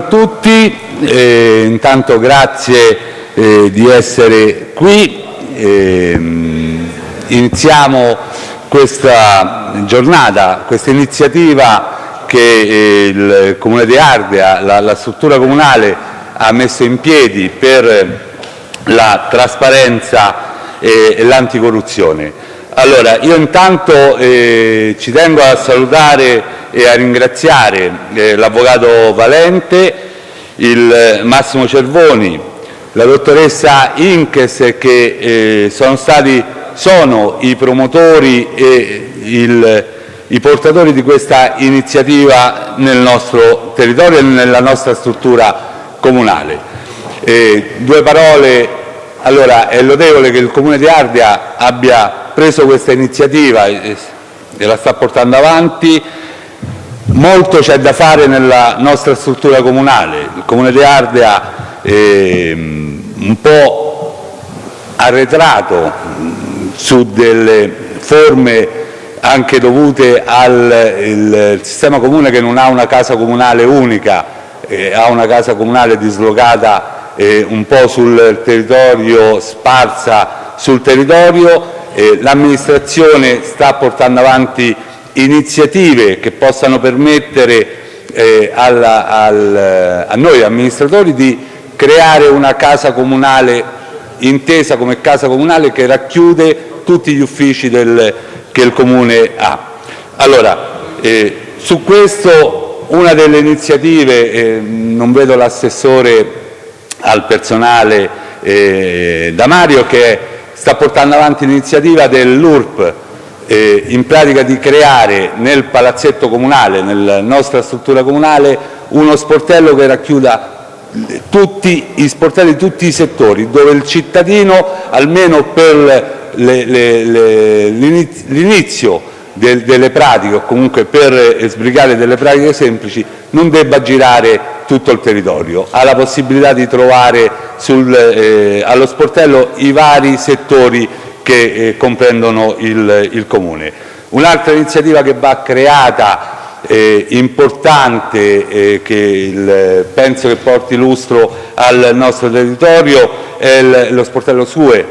a tutti, eh, intanto grazie eh, di essere qui. Eh, iniziamo questa giornata, questa iniziativa che eh, il Comune di Ardea, la, la struttura comunale ha messo in piedi per la trasparenza e l'anticorruzione. Allora, io intanto eh, ci tengo a salutare e a ringraziare eh, l'avvocato Valente, il Massimo Cervoni, la dottoressa Inkes che eh, sono, stati, sono i promotori e il, i portatori di questa iniziativa nel nostro territorio e nella nostra struttura comunale. Eh, due parole, allora è lodevole che il Comune di Ardea abbia preso questa iniziativa e la sta portando avanti, molto c'è da fare nella nostra struttura comunale. Il Comune di Ardea è ehm, un po' arretrato su delle forme anche dovute al sistema comune che non ha una casa comunale unica, eh, ha una casa comunale dislocata eh, un po' sul territorio, sparsa sul territorio. Eh, l'amministrazione sta portando avanti iniziative che possano permettere eh, a noi amministratori di creare una casa comunale intesa come casa comunale che racchiude tutti gli uffici che il Comune ha. Eh, su questo una delle iniziative, non vedo l'assessore al personale da Mario che sta portando avanti l'iniziativa dell'URP eh, in pratica di creare nel palazzetto comunale, nella nostra struttura comunale, uno sportello che racchiuda tutti i sportelli di tutti i settori, dove il cittadino, almeno per l'inizio del, delle pratiche o comunque per sbrigare delle pratiche semplici, non debba girare tutto il territorio. Ha la possibilità di trovare allo sportello i vari settori che eh, comprendono il, Comune. Un'altra iniziativa che va creata eh, importante eh, che penso che porti lustro al nostro territorio è lo sportello SUE,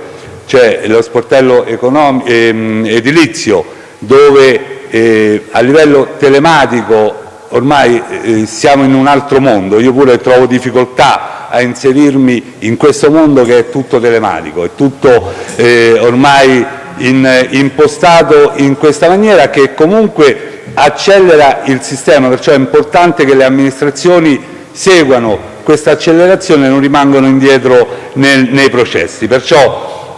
cioè lo sportello ehm, edilizio, dove eh, a livello telematico ormai eh, siamo in un altro mondo. Io pure trovo difficoltà a inserirmi in questo mondo che è tutto telematico, è tutto eh, ormai impostato in questa maniera che comunque accelera il sistema, perciò è importante che le amministrazioni seguano questa accelerazione e non rimangano indietro nel, nei processi. Perciò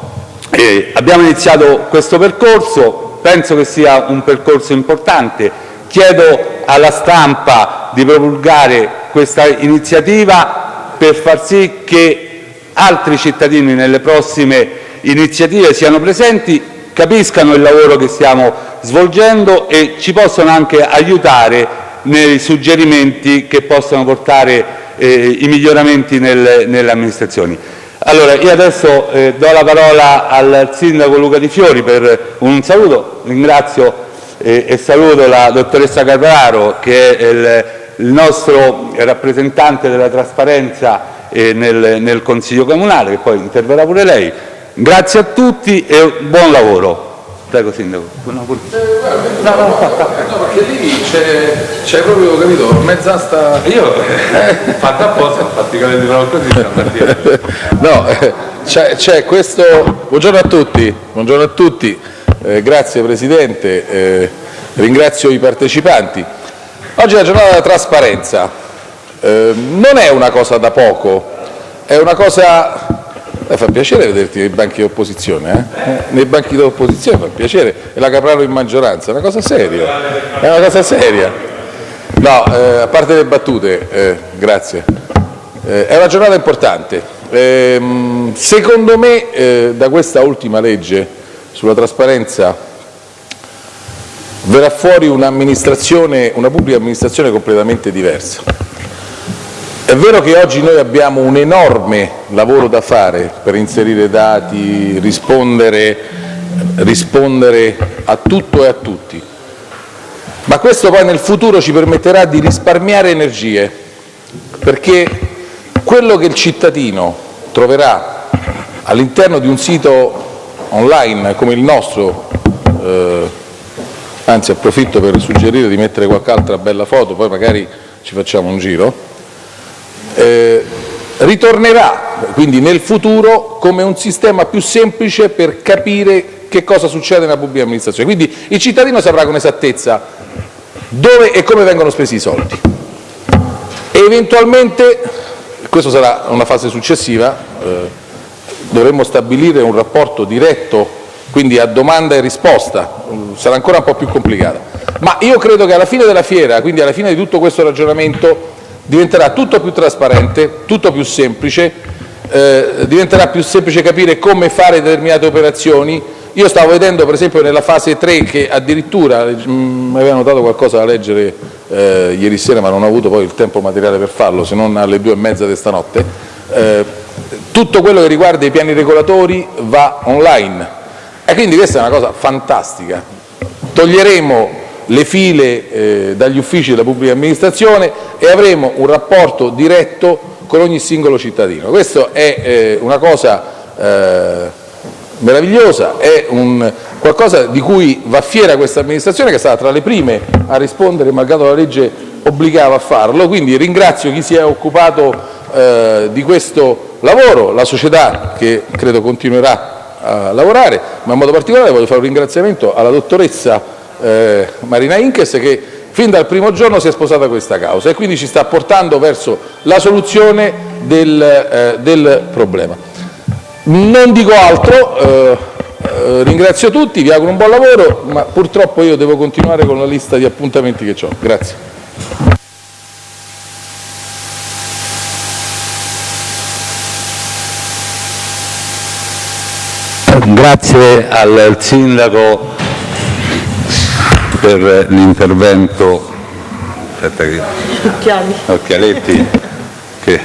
eh, abbiamo iniziato questo percorso, penso che sia un percorso importante, chiedo alla stampa di promulgare questa iniziativa per far sì che altri cittadini nelle prossime iniziative siano presenti, capiscano il lavoro che stiamo svolgendo e ci possano anche aiutare nei suggerimenti che possono portare eh, i miglioramenti nel, nelle amministrazioni. Allora, io adesso eh, do la parola al Sindaco Luca Di Fiori per un saluto, ringrazio eh, e saluto la dottoressa Carraro che è il il nostro rappresentante della trasparenza eh, nel, nel Consiglio Comunale, che poi interverrà pure lei. Grazie a tutti e buon lavoro. Prego Sindaco. No, no, no, perché lì c'è proprio, capito, mezz'asta... Io, eh, fatta apposta, praticamente così, No, eh, c'è questo... Buongiorno a tutti, buongiorno a tutti. Eh, grazie Presidente, eh, ringrazio i partecipanti. Oggi è la giornata della trasparenza, eh, non è una cosa da poco, è una cosa... Eh, fa piacere vederti nei banchi di opposizione, eh? nei banchi di opposizione fa piacere, e la Capraro in maggioranza, è una cosa seria, è una cosa seria. No, eh, a parte le battute, eh, grazie, eh, è una giornata importante. Ehm, secondo me eh, da questa ultima legge sulla trasparenza verrà fuori una pubblica amministrazione completamente diversa. È vero che oggi noi abbiamo un enorme lavoro da fare per inserire dati, rispondere, rispondere a tutto e a tutti, ma questo poi nel futuro ci permetterà di risparmiare energie, perché quello che il cittadino troverà all'interno di un sito online come il nostro, eh, anzi approfitto per suggerire di mettere qualche altra bella foto, poi magari ci facciamo un giro, eh, ritornerà quindi nel futuro come un sistema più semplice per capire che cosa succede nella pubblica amministrazione. Quindi il cittadino saprà con esattezza dove e come vengono spesi i soldi. E eventualmente, questa sarà una fase successiva, eh, dovremmo stabilire un rapporto diretto, quindi a domanda e risposta, sarà ancora un po' più complicata. Ma io credo che alla fine della fiera, quindi alla fine di tutto questo ragionamento, diventerà tutto più trasparente, tutto più semplice, eh, diventerà più semplice capire come fare determinate operazioni, io stavo vedendo per esempio nella fase 3 che addirittura, mm, mi avevano dato qualcosa da leggere eh, ieri sera ma non ho avuto poi il tempo materiale per farlo se non alle due e mezza di stanotte, eh, tutto quello che riguarda i piani regolatori va online e quindi questa è una cosa fantastica. Toglieremo le file eh, dagli uffici della pubblica amministrazione e avremo un rapporto diretto con ogni singolo cittadino. Questa è eh, una cosa eh, meravigliosa, è un qualcosa di cui va fiera questa amministrazione che è stata tra le prime a rispondere malgrado la legge obbligava a farlo, quindi ringrazio chi si è occupato eh, di questo lavoro, la società che credo continuerà a lavorare, ma in modo particolare voglio fare un ringraziamento alla dottoressa eh, Marina Inkes che fin dal primo giorno si è sposata questa causa e quindi ci sta portando verso la soluzione del, eh, del problema. Non dico altro, eh, eh, ringrazio tutti, vi auguro un buon lavoro, ma purtroppo io devo continuare con la lista di appuntamenti che ho. Grazie. Grazie al Sindaco per l'intervento. Che... Occhialetti. Che...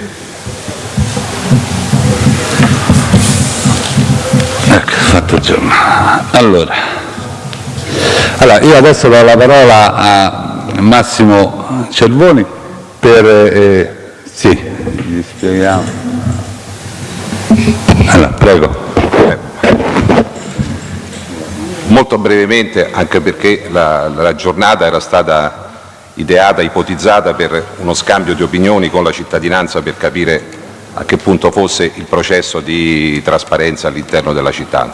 fatto giorno. Allora, allora, io adesso do la parola a Massimo Cervoni per... Eh, sì, gli spieghiamo. Allora, prego. Molto brevemente, anche perché la, la giornata era stata ideata, ipotizzata per uno scambio di opinioni con la cittadinanza per capire a che punto fosse il processo di trasparenza all'interno della città.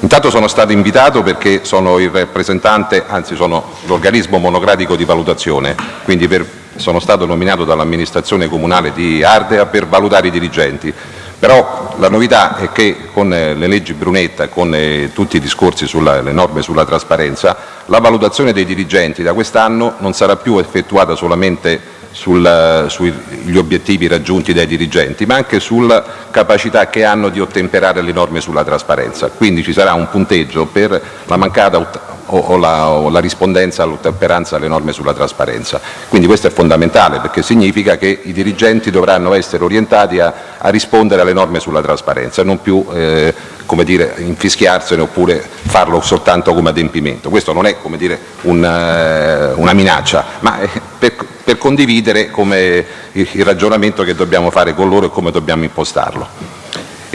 Intanto sono stato invitato perché sono il rappresentante, anzi sono l'organismo monocratico di valutazione, quindi per, sono stato nominato dall'amministrazione comunale di Ardea per valutare i dirigenti. Però la novità è che con le leggi Brunetta e con eh, tutti i discorsi sulle norme sulla trasparenza, la valutazione dei dirigenti da quest'anno non sarà più effettuata solamente sugli obiettivi raggiunti dai dirigenti, ma anche sulla capacità che hanno di ottemperare le norme sulla trasparenza. Quindi ci sarà un punteggio per la mancata o, la, o la, rispondenza all'ottemperanza alle norme sulla trasparenza. Quindi questo è fondamentale perché significa che i dirigenti dovranno essere orientati a, a rispondere alle norme sulla trasparenza non più eh, come dire, infischiarsene oppure farlo soltanto come adempimento. Questo non è come dire, un, uh, una minaccia, ma per, per condividere il ragionamento che dobbiamo fare con loro e come dobbiamo impostarlo.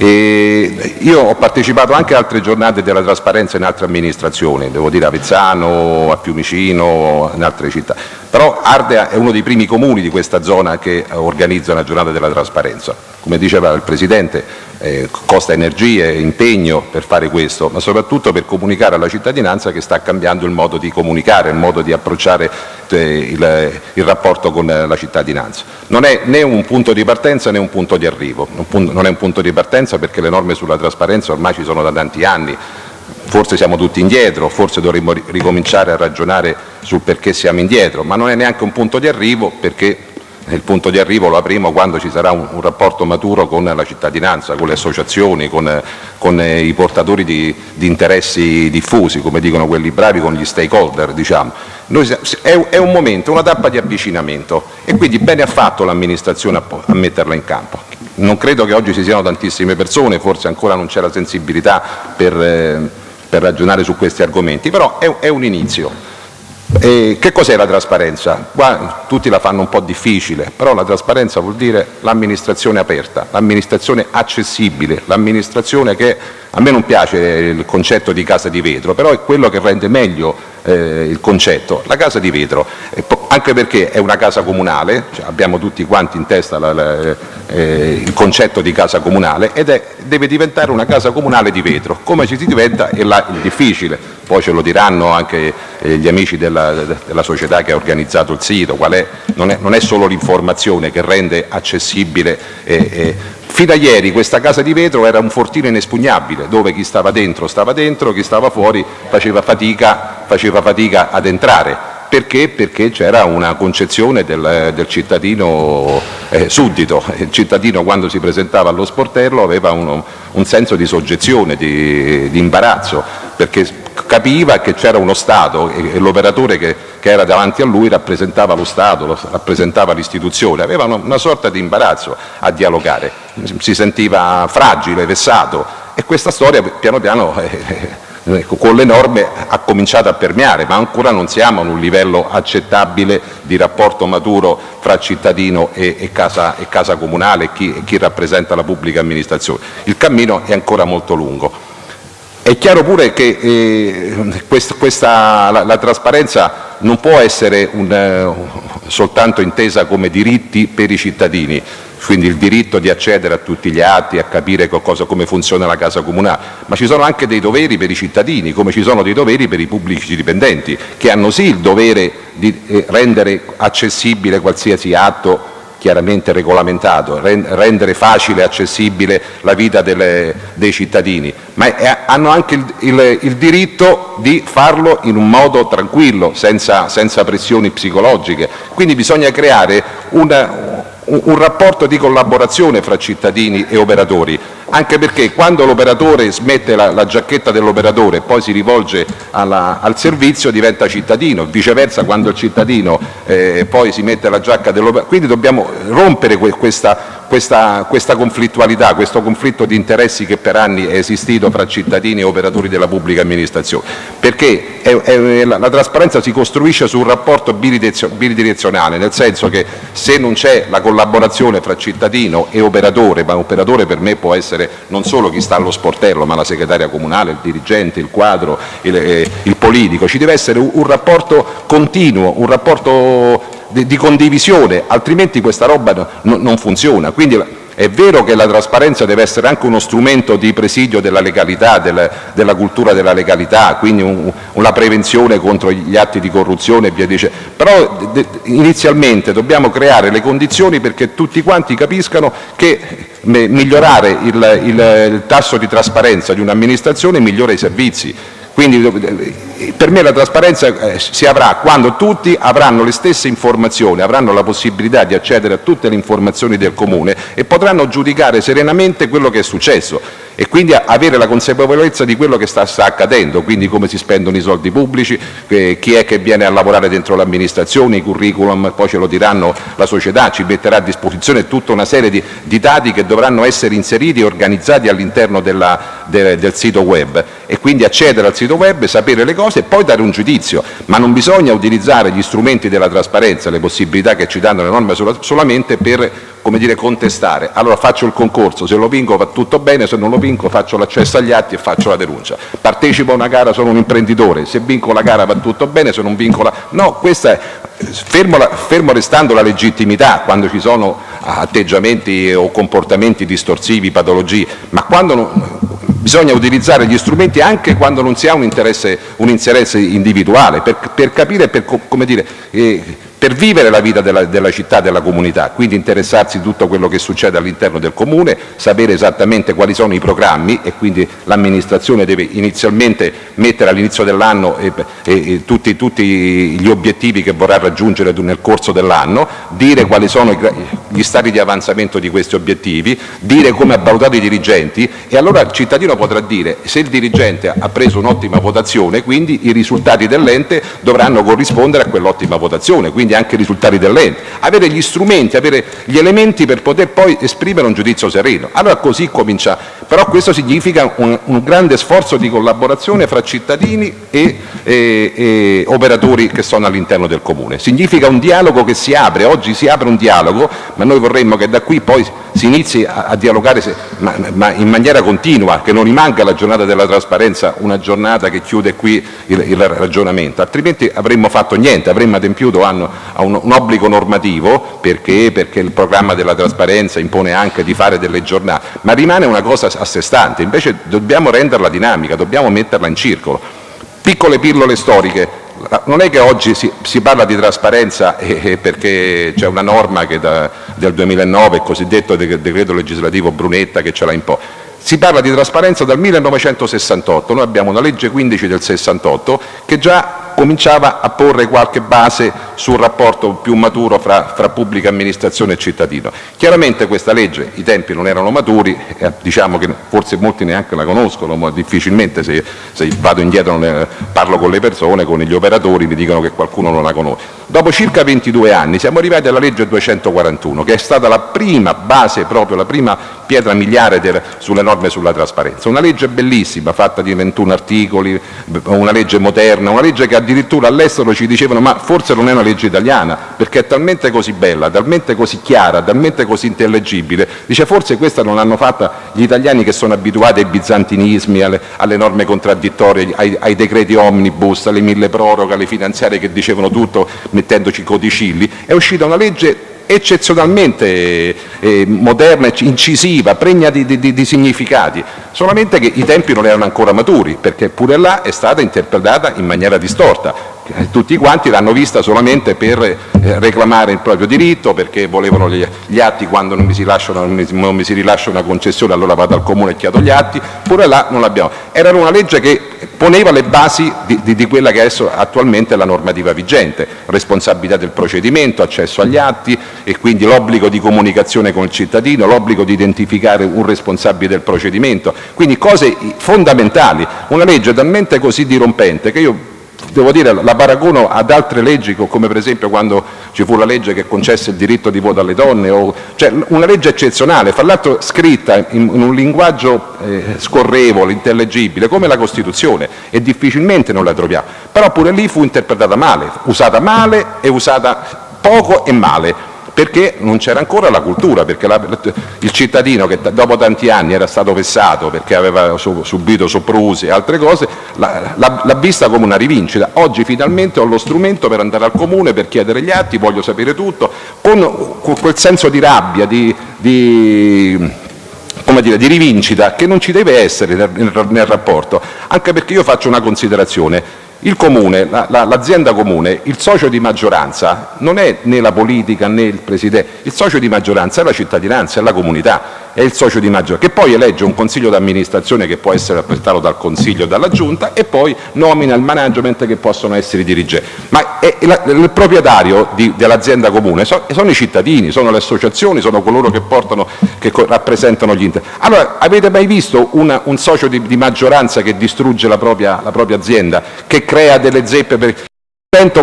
E io ho partecipato anche a altre giornate della trasparenza in altre amministrazioni, devo dire a Vezzano, a Fiumicino, in altre città, però Ardea è uno dei primi comuni di questa zona che organizza una giornata della trasparenza. Come diceva il Presidente, eh, costa energie, impegno per fare questo, ma soprattutto per comunicare alla cittadinanza che sta cambiando il modo di comunicare, il modo di approcciare il, il, rapporto con la cittadinanza. Non è né un punto di partenza né un punto di arrivo, non è un punto di partenza perché le norme sulla trasparenza ormai ci sono da tanti anni, forse siamo tutti indietro, forse dovremmo ricominciare a ragionare sul perché siamo indietro, ma non è neanche un punto di arrivo perché il punto di arrivo lo avremo quando ci sarà un, un, rapporto maturo con la cittadinanza, con le associazioni, con, con i portatori di, di, interessi diffusi, come dicono quelli bravi, con gli stakeholder. Diciamo. Noi, è, è, un momento, una tappa di avvicinamento e quindi bene ha fatto l'amministrazione a, a metterla in campo. Non credo che oggi ci siano tantissime persone, forse ancora non c'è la sensibilità per, eh, per, ragionare su questi argomenti, però è, è un inizio E che cos'è la trasparenza? Qua tutti la fanno un po' difficile, però la trasparenza vuol dire l'amministrazione aperta, l'amministrazione accessibile, l'amministrazione che a me non piace il concetto di casa di vetro, però è quello che rende meglio eh, il concetto. La casa di vetro, anche perché è una casa comunale, cioè abbiamo tutti quanti in testa la, la, eh, il concetto di casa comunale ed è, deve diventare una casa comunale di vetro. Come ci si diventa è là il difficile, poi ce lo diranno anche gli amici della, della, società che ha organizzato il sito, è, non, è, non, è, solo l'informazione che rende accessibile eh, Fino a ieri questa casa di vetro era un fortino inespugnabile, dove chi stava dentro stava dentro, chi stava fuori faceva fatica, faceva fatica ad entrare. Perché? Perché c'era una concezione del, del cittadino eh, suddito. Il cittadino quando si presentava allo sportello aveva uno, un senso di soggezione, di, di imbarazzo, perché capiva che c'era uno Stato e, l'operatore che, che, era davanti a lui rappresentava lo Stato, rappresentava l'istituzione, aveva una, sorta di imbarazzo a dialogare, si sentiva fragile, vessato e questa storia piano piano eh, eh, con le norme ha cominciato a permeare, ma ancora non siamo ad un livello accettabile di rapporto maturo fra cittadino e, e, casa, e casa, comunale e chi, e chi rappresenta la pubblica amministrazione. Il cammino è ancora molto lungo. È chiaro pure che eh, questa, la, la, trasparenza non può essere un, uh, soltanto intesa come diritti per i cittadini, quindi il diritto di accedere a tutti gli atti, a capire cosa, come funziona la casa comunale, ma ci sono anche dei doveri per i cittadini, come ci sono dei doveri per i pubblici dipendenti, che hanno sì il dovere di eh, rendere accessibile qualsiasi atto chiaramente regolamentato, rendere facile e accessibile la vita dei cittadini, ma hanno anche il, diritto di farlo in un modo tranquillo, senza, pressioni psicologiche. Quindi bisogna creare un rapporto di collaborazione fra cittadini e operatori, anche perché quando l'operatore smette la, la giacchetta dell'operatore e poi si rivolge alla, al servizio diventa cittadino, viceversa quando il cittadino eh, poi si mette la giacca dell'operatore. Quindi dobbiamo rompere que questa, questa, questa, conflittualità, questo conflitto di interessi che per anni è esistito fra cittadini e operatori della pubblica amministrazione, perché è, è, la, la, trasparenza si costruisce su un rapporto bidirezionale, nel senso che se non c'è la collaborazione fra cittadino e operatore, ma operatore per me può essere essere non solo chi sta allo sportello, ma la segretaria comunale, il dirigente, il quadro, il, eh, politico. Ci deve essere un, rapporto continuo, un rapporto di, di, condivisione, altrimenti questa roba no, non funziona. Quindi, è vero che la trasparenza deve essere anche uno strumento di presidio della legalità, del, della cultura della legalità, quindi un, una prevenzione contro gli atti di corruzione e via dicendo, però inizialmente dobbiamo creare le condizioni perché tutti quanti capiscano che migliorare il, tasso di trasparenza di un'amministrazione migliora i servizi. Quindi eh, per me la trasparenza eh, si avrà quando tutti avranno le stesse informazioni, avranno la possibilità di accedere a tutte le informazioni del Comune e potranno giudicare serenamente quello che è successo e quindi avere la consapevolezza di quello che sta, sta accadendo, quindi come si spendono i soldi pubblici, eh, chi è che viene a lavorare dentro l'amministrazione, i curriculum, poi ce lo diranno la società, ci metterà a disposizione tutta una serie di, di dati che dovranno essere inseriti e organizzati all'interno de, del sito web e quindi accedere al sito web, sapere le cose e poi dare un giudizio, ma non bisogna utilizzare gli strumenti della trasparenza, le possibilità che ci danno le norme solamente per come dire, contestare. Allora faccio il concorso, se lo vinco va tutto bene, se non lo vinco faccio l'accesso agli atti e faccio la denuncia. Partecipo a una gara, sono un imprenditore, se vinco la gara va tutto bene, se non vinco la... No, questa è, fermo, la, fermo restando la legittimità quando ci sono atteggiamenti o comportamenti distorsivi, patologie, ma bisogna utilizzare gli strumenti anche quando non si ha un interesse, un interesse individuale, per, per capire, per, come dire, eh, per vivere la vita della, città, della comunità, quindi interessarsi di tutto quello che succede all'interno del comune, sapere esattamente quali sono i programmi e quindi l'amministrazione deve inizialmente mettere all'inizio dell'anno tutti, tutti, gli obiettivi che vorrà raggiungere nel corso dell'anno, dire quali sono gli stati di avanzamento di questi obiettivi, dire come ha valutato i dirigenti e allora il cittadino potrà dire se il dirigente ha preso un'ottima votazione, quindi i risultati dell'ente dovranno corrispondere a quell'ottima votazione. Quindi quindi anche i risultati dell'ente, avere gli strumenti, avere gli elementi per poter poi esprimere un giudizio sereno. Allora così comincia, però questo significa un, un grande sforzo di collaborazione fra cittadini e, e, e operatori che sono all'interno del Comune. Significa un dialogo che si apre, oggi si apre un dialogo, ma noi vorremmo che da qui poi si inizi a, a dialogare se, ma, ma, in maniera continua, che non rimanga la giornata della trasparenza una giornata che chiude qui il, il ragionamento, altrimenti avremmo fatto niente, avremmo adempiuto a un, un, obbligo normativo perché? perché il programma della trasparenza impone anche di fare delle giornate, ma rimane una cosa a sé stante, invece dobbiamo renderla dinamica, dobbiamo metterla in circolo. Piccole pillole storiche, non è che oggi si, si parla di trasparenza eh, perché c'è una norma da, del 2009, il cosiddetto decreto legislativo Brunetta, che ce l'ha imposto. Si parla di trasparenza dal 1968, noi abbiamo una legge 15 del 68 che già cominciava a porre qualche base sul rapporto più maturo fra, fra pubblica amministrazione e cittadino. Chiaramente questa legge, i tempi non erano maturi, eh, diciamo che forse molti neanche la conoscono, ma difficilmente se, se vado indietro ne, parlo con le persone, con gli operatori, mi dicono che qualcuno non la conosce. Dopo circa 22 anni siamo arrivati alla legge 241, che è stata la prima base, proprio la prima pietra miliare sulle norme sulla trasparenza. Una legge bellissima, fatta di 21 articoli, una legge moderna, una legge che addirittura all'estero ci dicevano ma forse non è una legge italiana, perché è talmente così bella, talmente così chiara, talmente così intellegibile. Dice forse questa non l'hanno fatta gli italiani che sono abituati ai bizantinismi, alle, alle norme contraddittorie, ai, ai, decreti omnibus, alle mille proroghe, alle finanziarie che dicevano tutto mettendoci codicilli. È uscita una legge eccezionalmente eh, moderna, incisiva, pregna di, di, di, significati, solamente che i tempi non erano ancora maturi, perché pure là è stata interpretata in maniera distorta. Eh, tutti quanti l'hanno vista solamente per eh, reclamare il proprio diritto, perché volevano gli, atti quando non mi si rilascia una concessione allora vado al comune e chiedo gli atti, pure là non l'abbiamo. Era una legge che poneva le basi di, di, di, quella che adesso attualmente è la normativa vigente, responsabilità del procedimento, accesso agli atti e quindi l'obbligo di comunicazione con il cittadino, l'obbligo di identificare un responsabile del procedimento, quindi cose fondamentali, una legge talmente così dirompente che io devo dire, la paragono ad altre leggi, come per esempio quando ci fu la legge che concesse il diritto di voto alle donne, cioè una legge eccezionale, fra l'altro scritta in, in, un linguaggio eh, scorrevole, intellegibile, come la Costituzione, e difficilmente non la troviamo. Però pure lì fu interpretata male, usata male e usata poco e male perché non c'era ancora la cultura, perché la, il cittadino che dopo tanti anni era stato vessato perché aveva subito soprusi e altre cose, l'ha vista come una rivincita. Oggi finalmente ho lo strumento per andare al comune, per chiedere gli atti, voglio sapere tutto, con, con quel senso di rabbia, di, di come dire, di rivincita che non ci deve essere nel, nel, rapporto, anche perché io faccio una considerazione, l'azienda la, comune, il socio di maggioranza non è né la politica né il presidente, il socio di maggioranza è la cittadinanza, è la comunità è il socio di maggioranza, che poi elegge un consiglio d'amministrazione che può essere rappresentato dal consiglio e dalla giunta e poi nomina il management che possono essere i dirigenti. Ma il proprietario dell'azienda comune so, sono i cittadini, sono le associazioni, sono coloro che, portano, che rappresentano gli interessi. Allora, avete mai visto una, un socio di, di, maggioranza che distrugge la propria, la propria azienda, che crea delle zeppe per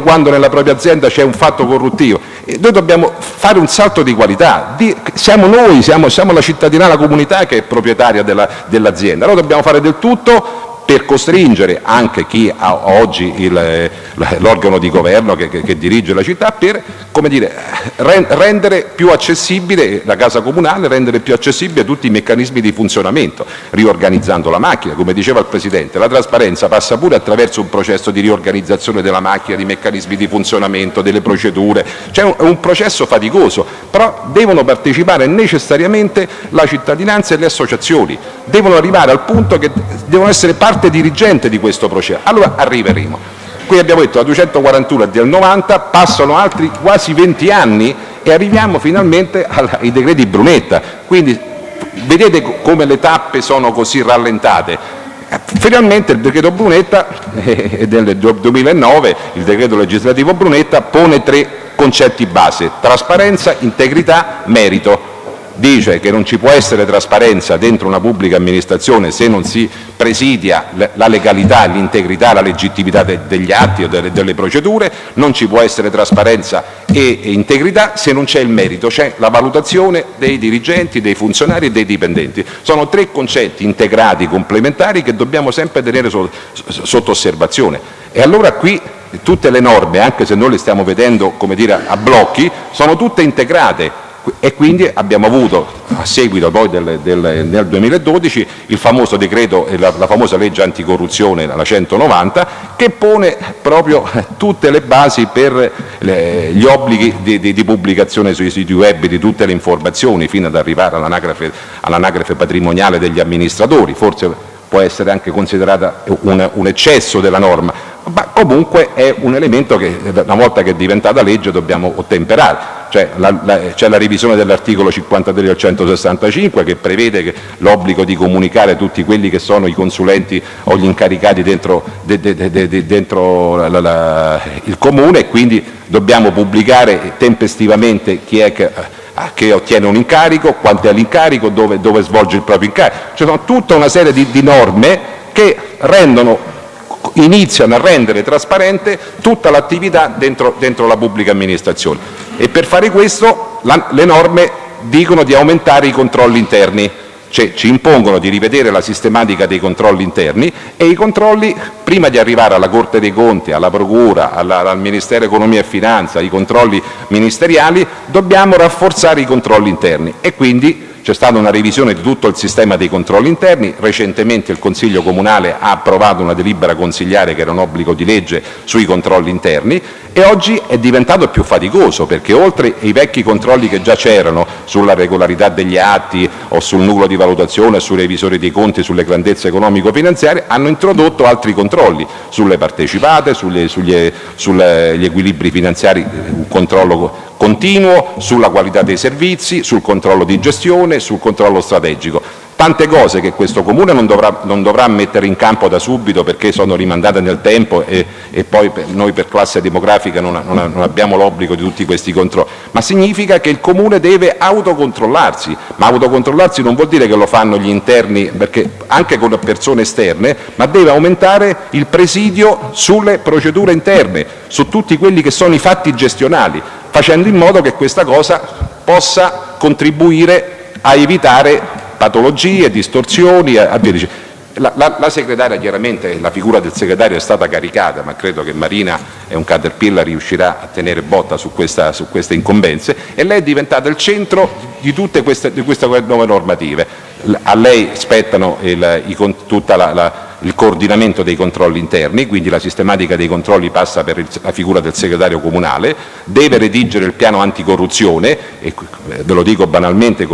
quando nella propria azienda c'è un fatto corruttivo. Noi dobbiamo fare un salto di qualità. Siamo noi, siamo, la cittadina, la comunità che è proprietaria dell'azienda. Dobbiamo fare del tutto per costringere anche chi ha oggi l'organo di governo che, dirige la città per dire, rendere più accessibile la casa comunale, rendere più accessibile tutti i meccanismi di funzionamento, riorganizzando la macchina, come diceva il Presidente, la trasparenza passa pure attraverso un processo di riorganizzazione della macchina, di meccanismi di funzionamento, delle procedure, è un processo faticoso, però devono partecipare necessariamente la cittadinanza e le associazioni, devono arrivare al punto che devono essere parte parte dirigente di questo processo. Allora arriveremo. Qui abbiamo detto la 241 è del 90, passano altri quasi 20 anni e arriviamo finalmente ai decreti Brunetta. Quindi vedete come le tappe sono così rallentate. Finalmente il decreto Brunetta eh, del 2009, il decreto legislativo Brunetta, pone tre concetti base, trasparenza, integrità, merito dice che non ci può essere trasparenza dentro una pubblica amministrazione se non si presidia la legalità, l'integrità, la legittimità de degli atti o delle, procedure, non ci può essere trasparenza e, integrità se non c'è il merito, c'è la valutazione dei dirigenti, dei funzionari e dei dipendenti. Sono tre concetti integrati, complementari che dobbiamo sempre tenere so, sotto osservazione. E allora qui tutte le norme, anche se noi le stiamo vedendo dire, a blocchi, sono tutte integrate e quindi abbiamo avuto a seguito poi del, del, nel 2012 il famoso decreto e la, la, famosa legge anticorruzione, la 190, che pone proprio tutte le basi per le, gli obblighi di, di, di, pubblicazione sui siti web di tutte le informazioni fino ad arrivare all'anagrafe, all'anagrafe patrimoniale degli amministratori, forse può essere anche considerata un, un eccesso della norma, ma comunque è un elemento che una volta che è diventata legge dobbiamo ottemperare. C'è la, la, la revisione dell'articolo 53 del 165 che prevede l'obbligo di comunicare tutti quelli che sono i consulenti o gli incaricati dentro, de, de, de, dentro la, il comune e quindi dobbiamo pubblicare tempestivamente chi è che che ottiene un incarico, quanto è l'incarico, dove, dove, svolge il proprio incarico. Ci sono tutta una serie di, di norme che rendono, iniziano a rendere trasparente tutta l'attività dentro, dentro, la pubblica amministrazione e per fare questo la, le norme dicono di aumentare i controlli interni cioè ci impongono di rivedere la sistematica dei controlli interni e i controlli, prima di arrivare alla Corte dei Conti, alla Procura, alla, al Ministero Economia e Finanza, i controlli ministeriali, dobbiamo rafforzare i controlli interni e quindi c'è stata una revisione di tutto il sistema dei controlli interni, recentemente il Consiglio Comunale ha approvato una delibera consigliare che era un obbligo di legge sui controlli interni e oggi è diventato più faticoso perché oltre ai vecchi controlli che già c'erano sulla regolarità degli atti o sul nucleo di valutazione, sui revisori dei conti, sulle grandezze economico-finanziarie, hanno introdotto altri controlli sulle partecipate, sugli, sugli, sugli equilibri finanziari, un controllo continuo sulla qualità dei servizi, sul controllo di gestione, sul controllo strategico. Tante cose che questo Comune non dovrà, non dovrà mettere in campo da subito perché sono rimandate nel tempo e, e poi per, noi per classe demografica non, non, non abbiamo l'obbligo di tutti questi controlli, ma significa che il Comune deve autocontrollarsi, ma autocontrollarsi non vuol dire che lo fanno gli interni, perché anche con persone esterne, ma deve aumentare il presidio sulle procedure interne, su tutti quelli che sono i fatti gestionali, facendo in modo che questa cosa possa contribuire a evitare patologie, distorsioni e via dicendo. La, la, la, segretaria, chiaramente la figura del segretario è stata caricata, ma credo che Marina e un Caterpillar riuscirà a tenere botta su, questa, su queste incombenze e lei è diventata il centro di tutte queste, di queste nuove normative. A lei spettano il, i, tutta la, la il coordinamento dei controlli interni, quindi la sistematica dei controlli passa per la figura del segretario comunale, deve redigere il piano anticorruzione, e ve lo dico banalmente,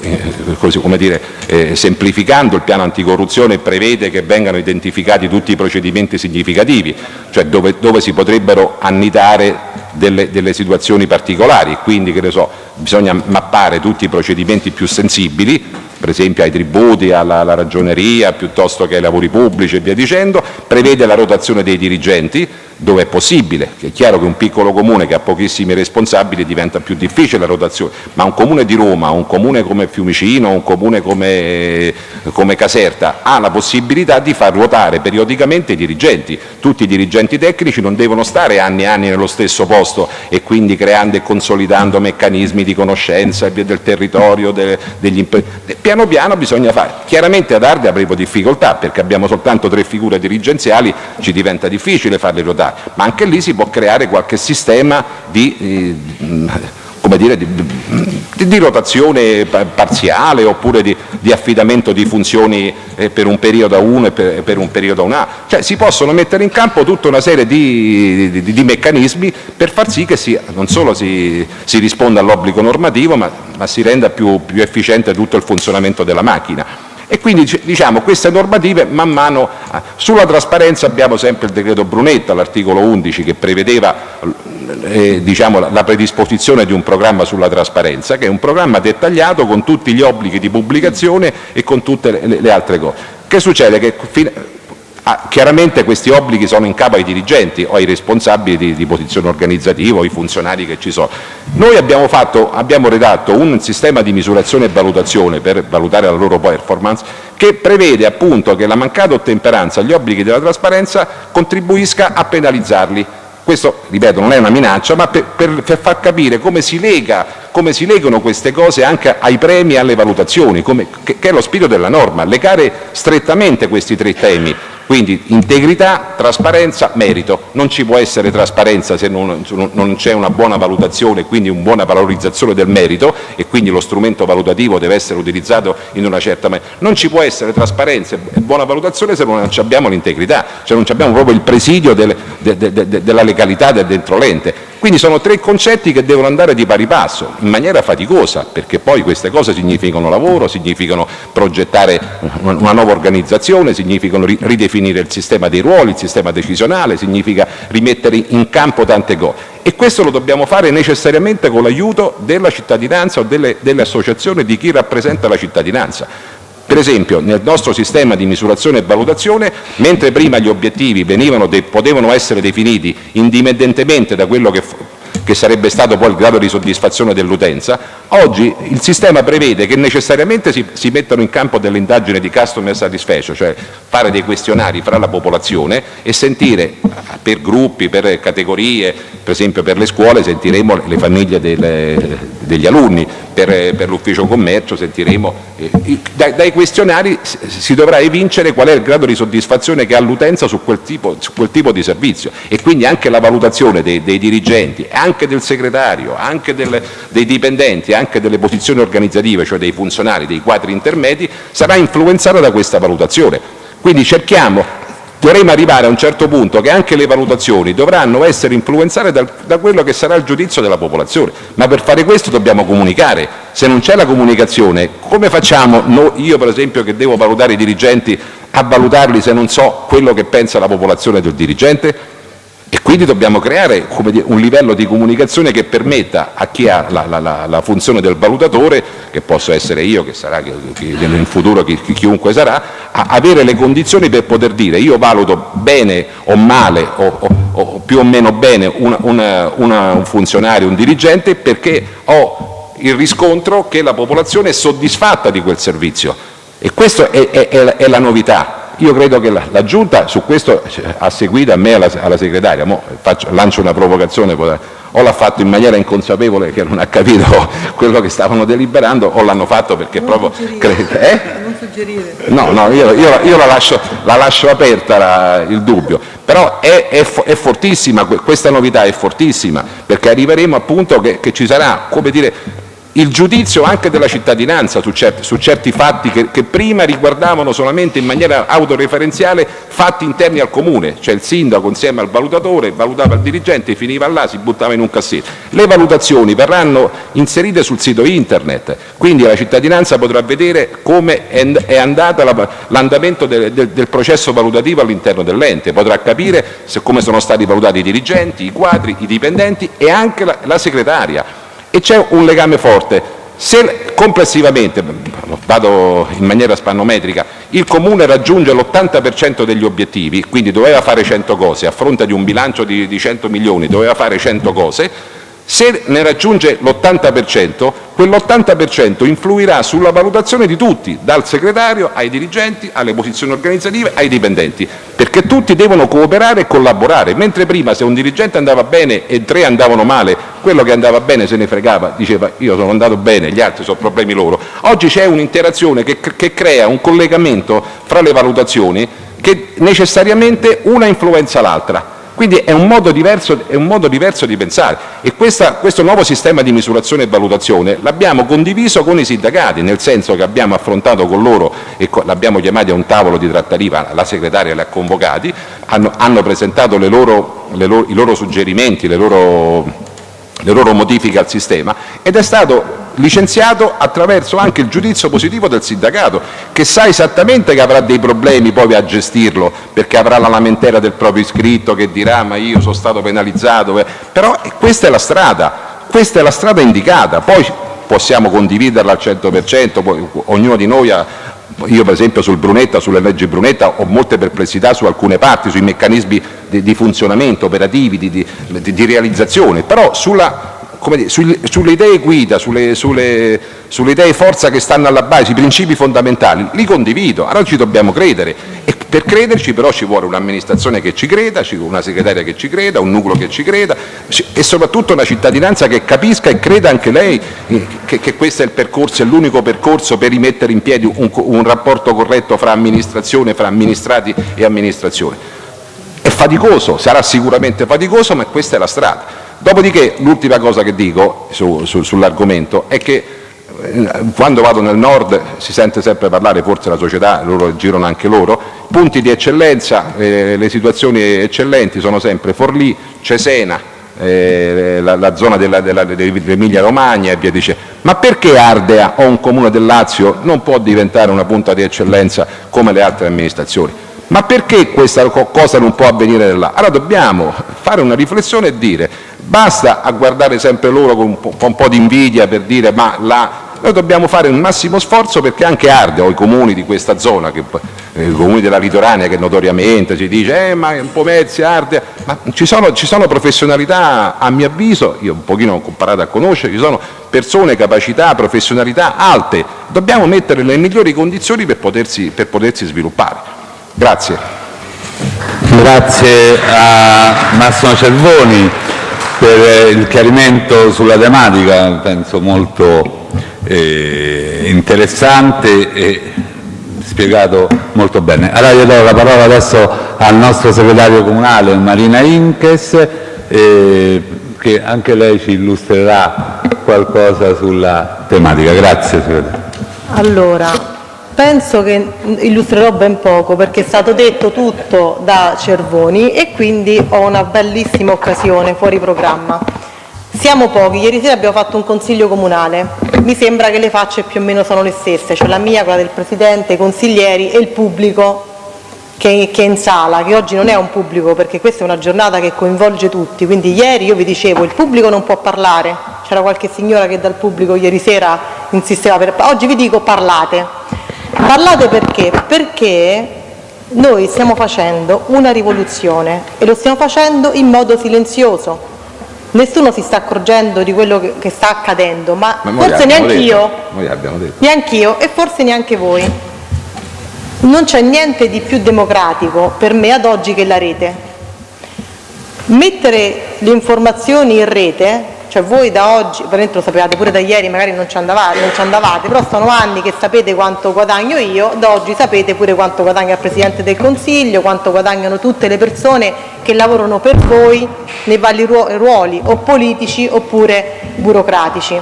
eh, come dire, eh, semplificando, il piano anticorruzione prevede che vengano identificati tutti i procedimenti significativi, cioè dove, dove si potrebbero annidare delle, delle, situazioni particolari, quindi che ne so, bisogna mappare tutti i procedimenti più sensibili, per esempio ai tributi, alla, alla ragioneria, piuttosto che ai lavori pubblici e via dicendo, prevede la rotazione dei dirigenti, dove è possibile, è chiaro che un piccolo comune che ha pochissimi responsabili diventa più difficile la rotazione, ma un comune di Roma, un comune come Fiumicino, un comune come, come Caserta ha la possibilità di far ruotare periodicamente i dirigenti, tutti i dirigenti tecnici non devono stare anni e anni nello stesso posto e quindi creando e consolidando meccanismi di conoscenza del territorio, de, degli piano piano bisogna fare, chiaramente ad Ardea avremo difficoltà perché abbiamo soltanto tre figure dirigenziali, ci diventa difficile farle ruotare. Ma anche lì si può creare qualche sistema di, eh, dire, di, di rotazione parziale oppure di, di, affidamento di funzioni eh, per un periodo a uno e per, per un periodo a un altro. Cioè si possono mettere in campo tutta una serie di, di meccanismi per far sì che si, non solo si, si risponda all'obbligo normativo, ma, ma si renda più, più efficiente tutto il funzionamento della macchina. E quindi diciamo, queste normative man mano sulla trasparenza abbiamo sempre il decreto Brunetta, l'articolo 11 che prevedeva eh, diciamo, la, predisposizione di un programma sulla trasparenza, che è un programma dettagliato con tutti gli obblighi di pubblicazione e con tutte le, altre cose. Che succede? Ah, chiaramente questi obblighi sono in capo ai dirigenti o ai responsabili di, di posizione organizzativa o ai funzionari che ci sono. Noi abbiamo, fatto, abbiamo redatto un sistema di misurazione e valutazione per valutare la loro performance che prevede appunto che la mancata ottemperanza agli obblighi della trasparenza contribuisca a penalizzarli questo, ripeto, non è una minaccia, ma per, per, per far capire come si, lega, come si, legano queste cose anche ai premi e alle valutazioni, come, che, che è lo spirito della norma, legare strettamente questi tre temi, quindi integrità, trasparenza, merito. Non ci può essere trasparenza se non, non c'è una buona valutazione, quindi una buona valorizzazione del merito e quindi lo strumento valutativo deve essere utilizzato in una certa maniera. Non ci può essere trasparenza e buona valutazione se non abbiamo l'integrità, cioè non abbiamo proprio il presidio del, de, de, de, della legalità del dentro l'ente. Quindi sono tre concetti che devono andare di pari passo, in maniera faticosa, perché poi queste cose significano lavoro, significano progettare una nuova organizzazione, significano ridefinire il sistema dei ruoli, il sistema decisionale, significa rimettere in campo tante cose. E questo lo dobbiamo fare necessariamente con l'aiuto della cittadinanza o delle, delle associazioni di chi rappresenta la cittadinanza. Per esempio, nel nostro sistema di misurazione e valutazione, mentre prima gli obiettivi potevano essere definiti indipendentemente da quello che che sarebbe stato poi il grado di soddisfazione dell'utenza, oggi il sistema prevede che necessariamente si, mettano in campo delle indagini di customer satisfaction, cioè fare dei questionari fra la popolazione e sentire per gruppi, per categorie, per esempio per le scuole sentiremo le famiglie delle, degli alunni, per, per l'ufficio commercio sentiremo, eh, dai, dai, questionari si dovrà evincere qual è il grado di soddisfazione che ha l'utenza su, su, quel tipo di servizio. E quindi anche la valutazione dei, dei dirigenti, anche del segretario, anche del, dei dipendenti, anche delle posizioni organizzative, cioè dei funzionari, dei quadri intermedi, sarà influenzata da questa valutazione. Quindi cerchiamo dovremo arrivare a un certo punto che anche le valutazioni dovranno essere influenzate da, da quello che sarà il giudizio della popolazione, ma per fare questo dobbiamo comunicare. Se non c'è la comunicazione, come facciamo no, io per esempio che devo valutare i dirigenti a valutarli se non so quello che pensa la popolazione del dirigente? E quindi dobbiamo creare dire, un livello di comunicazione che permetta a chi ha la, la, la funzione del valutatore, che posso essere io, che sarà che, che in futuro chi, chiunque sarà, a avere le condizioni per poter dire io valuto bene o male o, o, o più o meno bene una, una, una, un funzionario, un dirigente, perché ho il riscontro che la popolazione è soddisfatta di quel servizio. E questa è, è, è la novità credo che la, Giunta su questo ha seguito a me e alla, segretaria, lancio una provocazione, o l'ha fatto in maniera inconsapevole che non ha capito quello che stavano deliberando o l'hanno fatto perché proprio... Eh? Non suggerire. No, no, io, io, io la, lascio, la, lascio, aperta la, il dubbio, però è, è, è, fortissima, questa novità è fortissima, perché arriveremo appunto che, che ci sarà, come dire, il giudizio anche della cittadinanza su certi, su certi fatti che, che, prima riguardavano solamente in maniera autoreferenziale fatti interni al comune, cioè il sindaco insieme al valutatore valutava il dirigente, finiva là, si buttava in un cassetto. Le valutazioni verranno inserite sul sito internet, quindi la cittadinanza potrà vedere come è andato l'andamento del, del, del, processo valutativo all'interno dell'ente, potrà capire se, come sono stati valutati i dirigenti, i quadri, i dipendenti e anche la, la segretaria e c'è un legame forte. Se complessivamente, vado in maniera spannometrica, il Comune raggiunge l'80% degli obiettivi, quindi doveva fare 100 cose, a fronte di un bilancio di, di 100 milioni doveva fare 100 cose, se ne raggiunge l'80%, quell'80% influirà sulla valutazione di tutti, dal segretario ai dirigenti, alle posizioni organizzative, ai dipendenti, perché tutti devono cooperare e collaborare, mentre prima se un dirigente andava bene e tre andavano male, quello che andava bene se ne fregava, diceva io sono andato bene, gli altri sono problemi loro. Oggi c'è un'interazione che, che crea un collegamento fra le valutazioni che necessariamente una influenza l'altra quindi è un modo diverso, di pensare. E questo nuovo sistema di misurazione e valutazione l'abbiamo condiviso con i sindacati, nel senso che abbiamo affrontato con loro e l'abbiamo chiamati a un tavolo di trattativa, la segretaria li ha convocati, hanno, presentato i loro suggerimenti, le loro, le loro modifiche al sistema ed è stato licenziato attraverso anche il giudizio positivo del sindacato, che sa esattamente che avrà dei problemi poi a gestirlo, perché avrà la lamentela del proprio iscritto che dirà ma io sono stato penalizzato, però questa è la strada, questa è la strada indicata, poi possiamo condividerla al 100%, poi ognuno di noi ha, io per esempio sul Brunetta, sulle leggi Brunetta ho molte perplessità su alcune parti, sui meccanismi di, funzionamento operativi, di, di, di realizzazione, però sulla dire, sulle, idee guida, sulle, sulle, sulle, idee forza che stanno alla base, i principi fondamentali, li condivido, allora ci dobbiamo credere. E per crederci però ci vuole un'amministrazione che ci creda, una segretaria che ci creda, un nucleo che ci creda e soprattutto una cittadinanza che capisca e creda anche lei che, che questo è l'unico percorso per rimettere in piedi un, rapporto corretto fra amministrazione, fra amministrati e amministrazione. È faticoso, sarà sicuramente faticoso, ma questa è la strada. Dopodiché l'ultima cosa che dico su, su, sull'argomento è che eh, quando vado nel nord si sente sempre parlare, forse la società, loro girano anche loro, punti di eccellenza, eh, le situazioni eccellenti sono sempre Forlì, Cesena, eh, la, la, zona dell'Emilia Romagna e via dicendo. Ma perché Ardea o un comune del Lazio non può diventare una punta di eccellenza come le altre amministrazioni? Ma perché questa cosa non può avvenire là? Allora dobbiamo fare una riflessione e dire Basta a guardare sempre loro con un po', con un po di invidia per dire ma la... Noi dobbiamo fare un massimo sforzo perché anche Arde o i comuni di questa zona, che, eh, i comuni della litoranea che notoriamente si dice eh, ma è un po' mezzi, Arde, ma ci sono, ci sono professionalità a mio avviso, io un pochino ho comparato a conoscere, ci sono persone, capacità, professionalità alte, dobbiamo mettere le migliori condizioni per potersi, per potersi sviluppare. Grazie. Grazie a Massimo Cervoni per il chiarimento sulla tematica, penso molto eh, interessante e spiegato molto bene. Allora io do la parola adesso al nostro segretario comunale Marina Inches eh, che anche lei ci illustrerà qualcosa sulla tematica. Grazie segretario. Allora, penso che illustrerò ben poco perché è stato detto tutto da Cervoni e quindi ho una bellissima occasione fuori programma. Siamo pochi, ieri sera abbiamo fatto un consiglio comunale, mi sembra che le facce più o meno sono le stesse, cioè la mia, quella del Presidente, i consiglieri e il pubblico che, che è in sala, che oggi non è un pubblico perché questa è una giornata che coinvolge tutti, quindi ieri io vi dicevo il pubblico non può parlare, c'era qualche signora che dal pubblico ieri sera insisteva per... oggi vi dico parlate, Parlate perché? Perché noi stiamo facendo una rivoluzione e lo stiamo facendo in modo silenzioso. Nessuno si sta accorgendo di quello che sta accadendo, ma, ma forse neanche io, neanche io e forse neanche voi. Non c'è niente di più democratico per me ad oggi che la rete. Mettere le informazioni in rete cioè voi da oggi, veramente lo sapevate pure da ieri, magari non ci, andavate, non ci andavate, però sono anni che sapete quanto guadagno io, da oggi sapete pure quanto guadagna il Presidente del Consiglio, quanto guadagnano tutte le persone che lavorano per voi nei vari ruoli o politici oppure burocratici.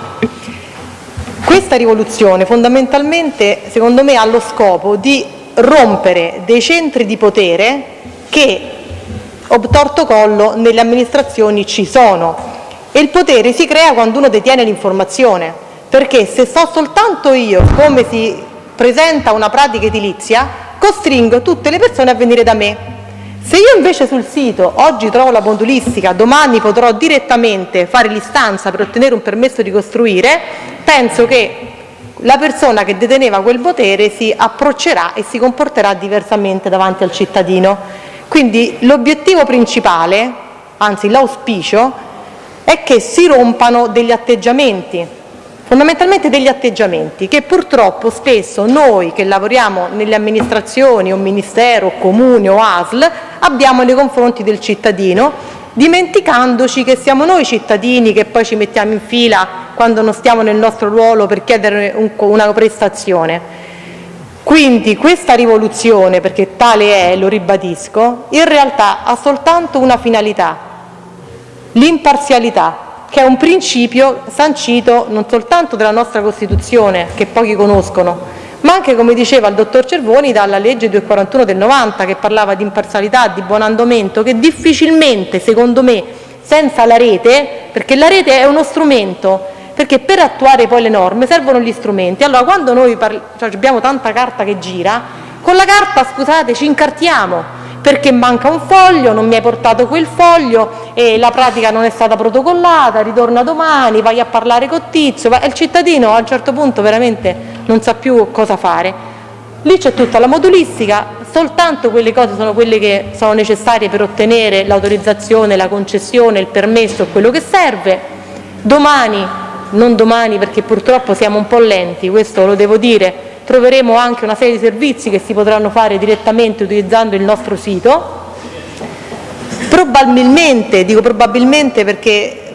Questa rivoluzione fondamentalmente secondo me ha lo scopo di rompere dei centri di potere che obtorto collo nelle amministrazioni ci sono e il potere si crea quando uno detiene l'informazione, perché se so soltanto io come si presenta una pratica edilizia, costringo tutte le persone a venire da me. Se io invece sul sito oggi trovo la modulistica, domani potrò direttamente fare l'istanza per ottenere un permesso di costruire, penso che la persona che deteneva quel potere si approccerà e si comporterà diversamente davanti al cittadino. Quindi l'obiettivo principale, anzi l'auspicio, è che si rompano degli atteggiamenti, fondamentalmente degli atteggiamenti che purtroppo spesso noi che lavoriamo nelle amministrazioni o ministero, comune o ASL abbiamo nei confronti del cittadino dimenticandoci che siamo noi cittadini che poi ci mettiamo in fila quando non stiamo nel nostro ruolo per chiedere un, una prestazione. Quindi questa rivoluzione, perché tale è, lo ribadisco, in realtà ha soltanto una finalità, l'imparzialità, che è un principio sancito non soltanto dalla nostra Costituzione, che pochi conoscono, ma anche, come diceva il dottor Cervoni, dalla legge 241 del 90, che parlava di imparzialità, di buon andamento, che difficilmente, secondo me, senza la rete, perché la rete è uno strumento, perché per attuare poi le norme servono gli strumenti. Allora, quando noi cioè, abbiamo tanta carta che gira, con la carta, scusate, ci incartiamo, perché manca un foglio, non mi hai portato quel foglio e la pratica non è stata protocollata, ritorna domani, vai a parlare con Tizio e il cittadino a un certo punto veramente non sa più cosa fare. Lì c'è tutta la modulistica, soltanto quelle cose sono quelle che sono necessarie per ottenere l'autorizzazione, la concessione, il permesso, quello che serve. Domani, non domani perché purtroppo siamo un po' lenti, questo lo devo dire, troveremo anche una serie di servizi che si potranno fare direttamente utilizzando il nostro sito. Probabilmente, dico probabilmente perché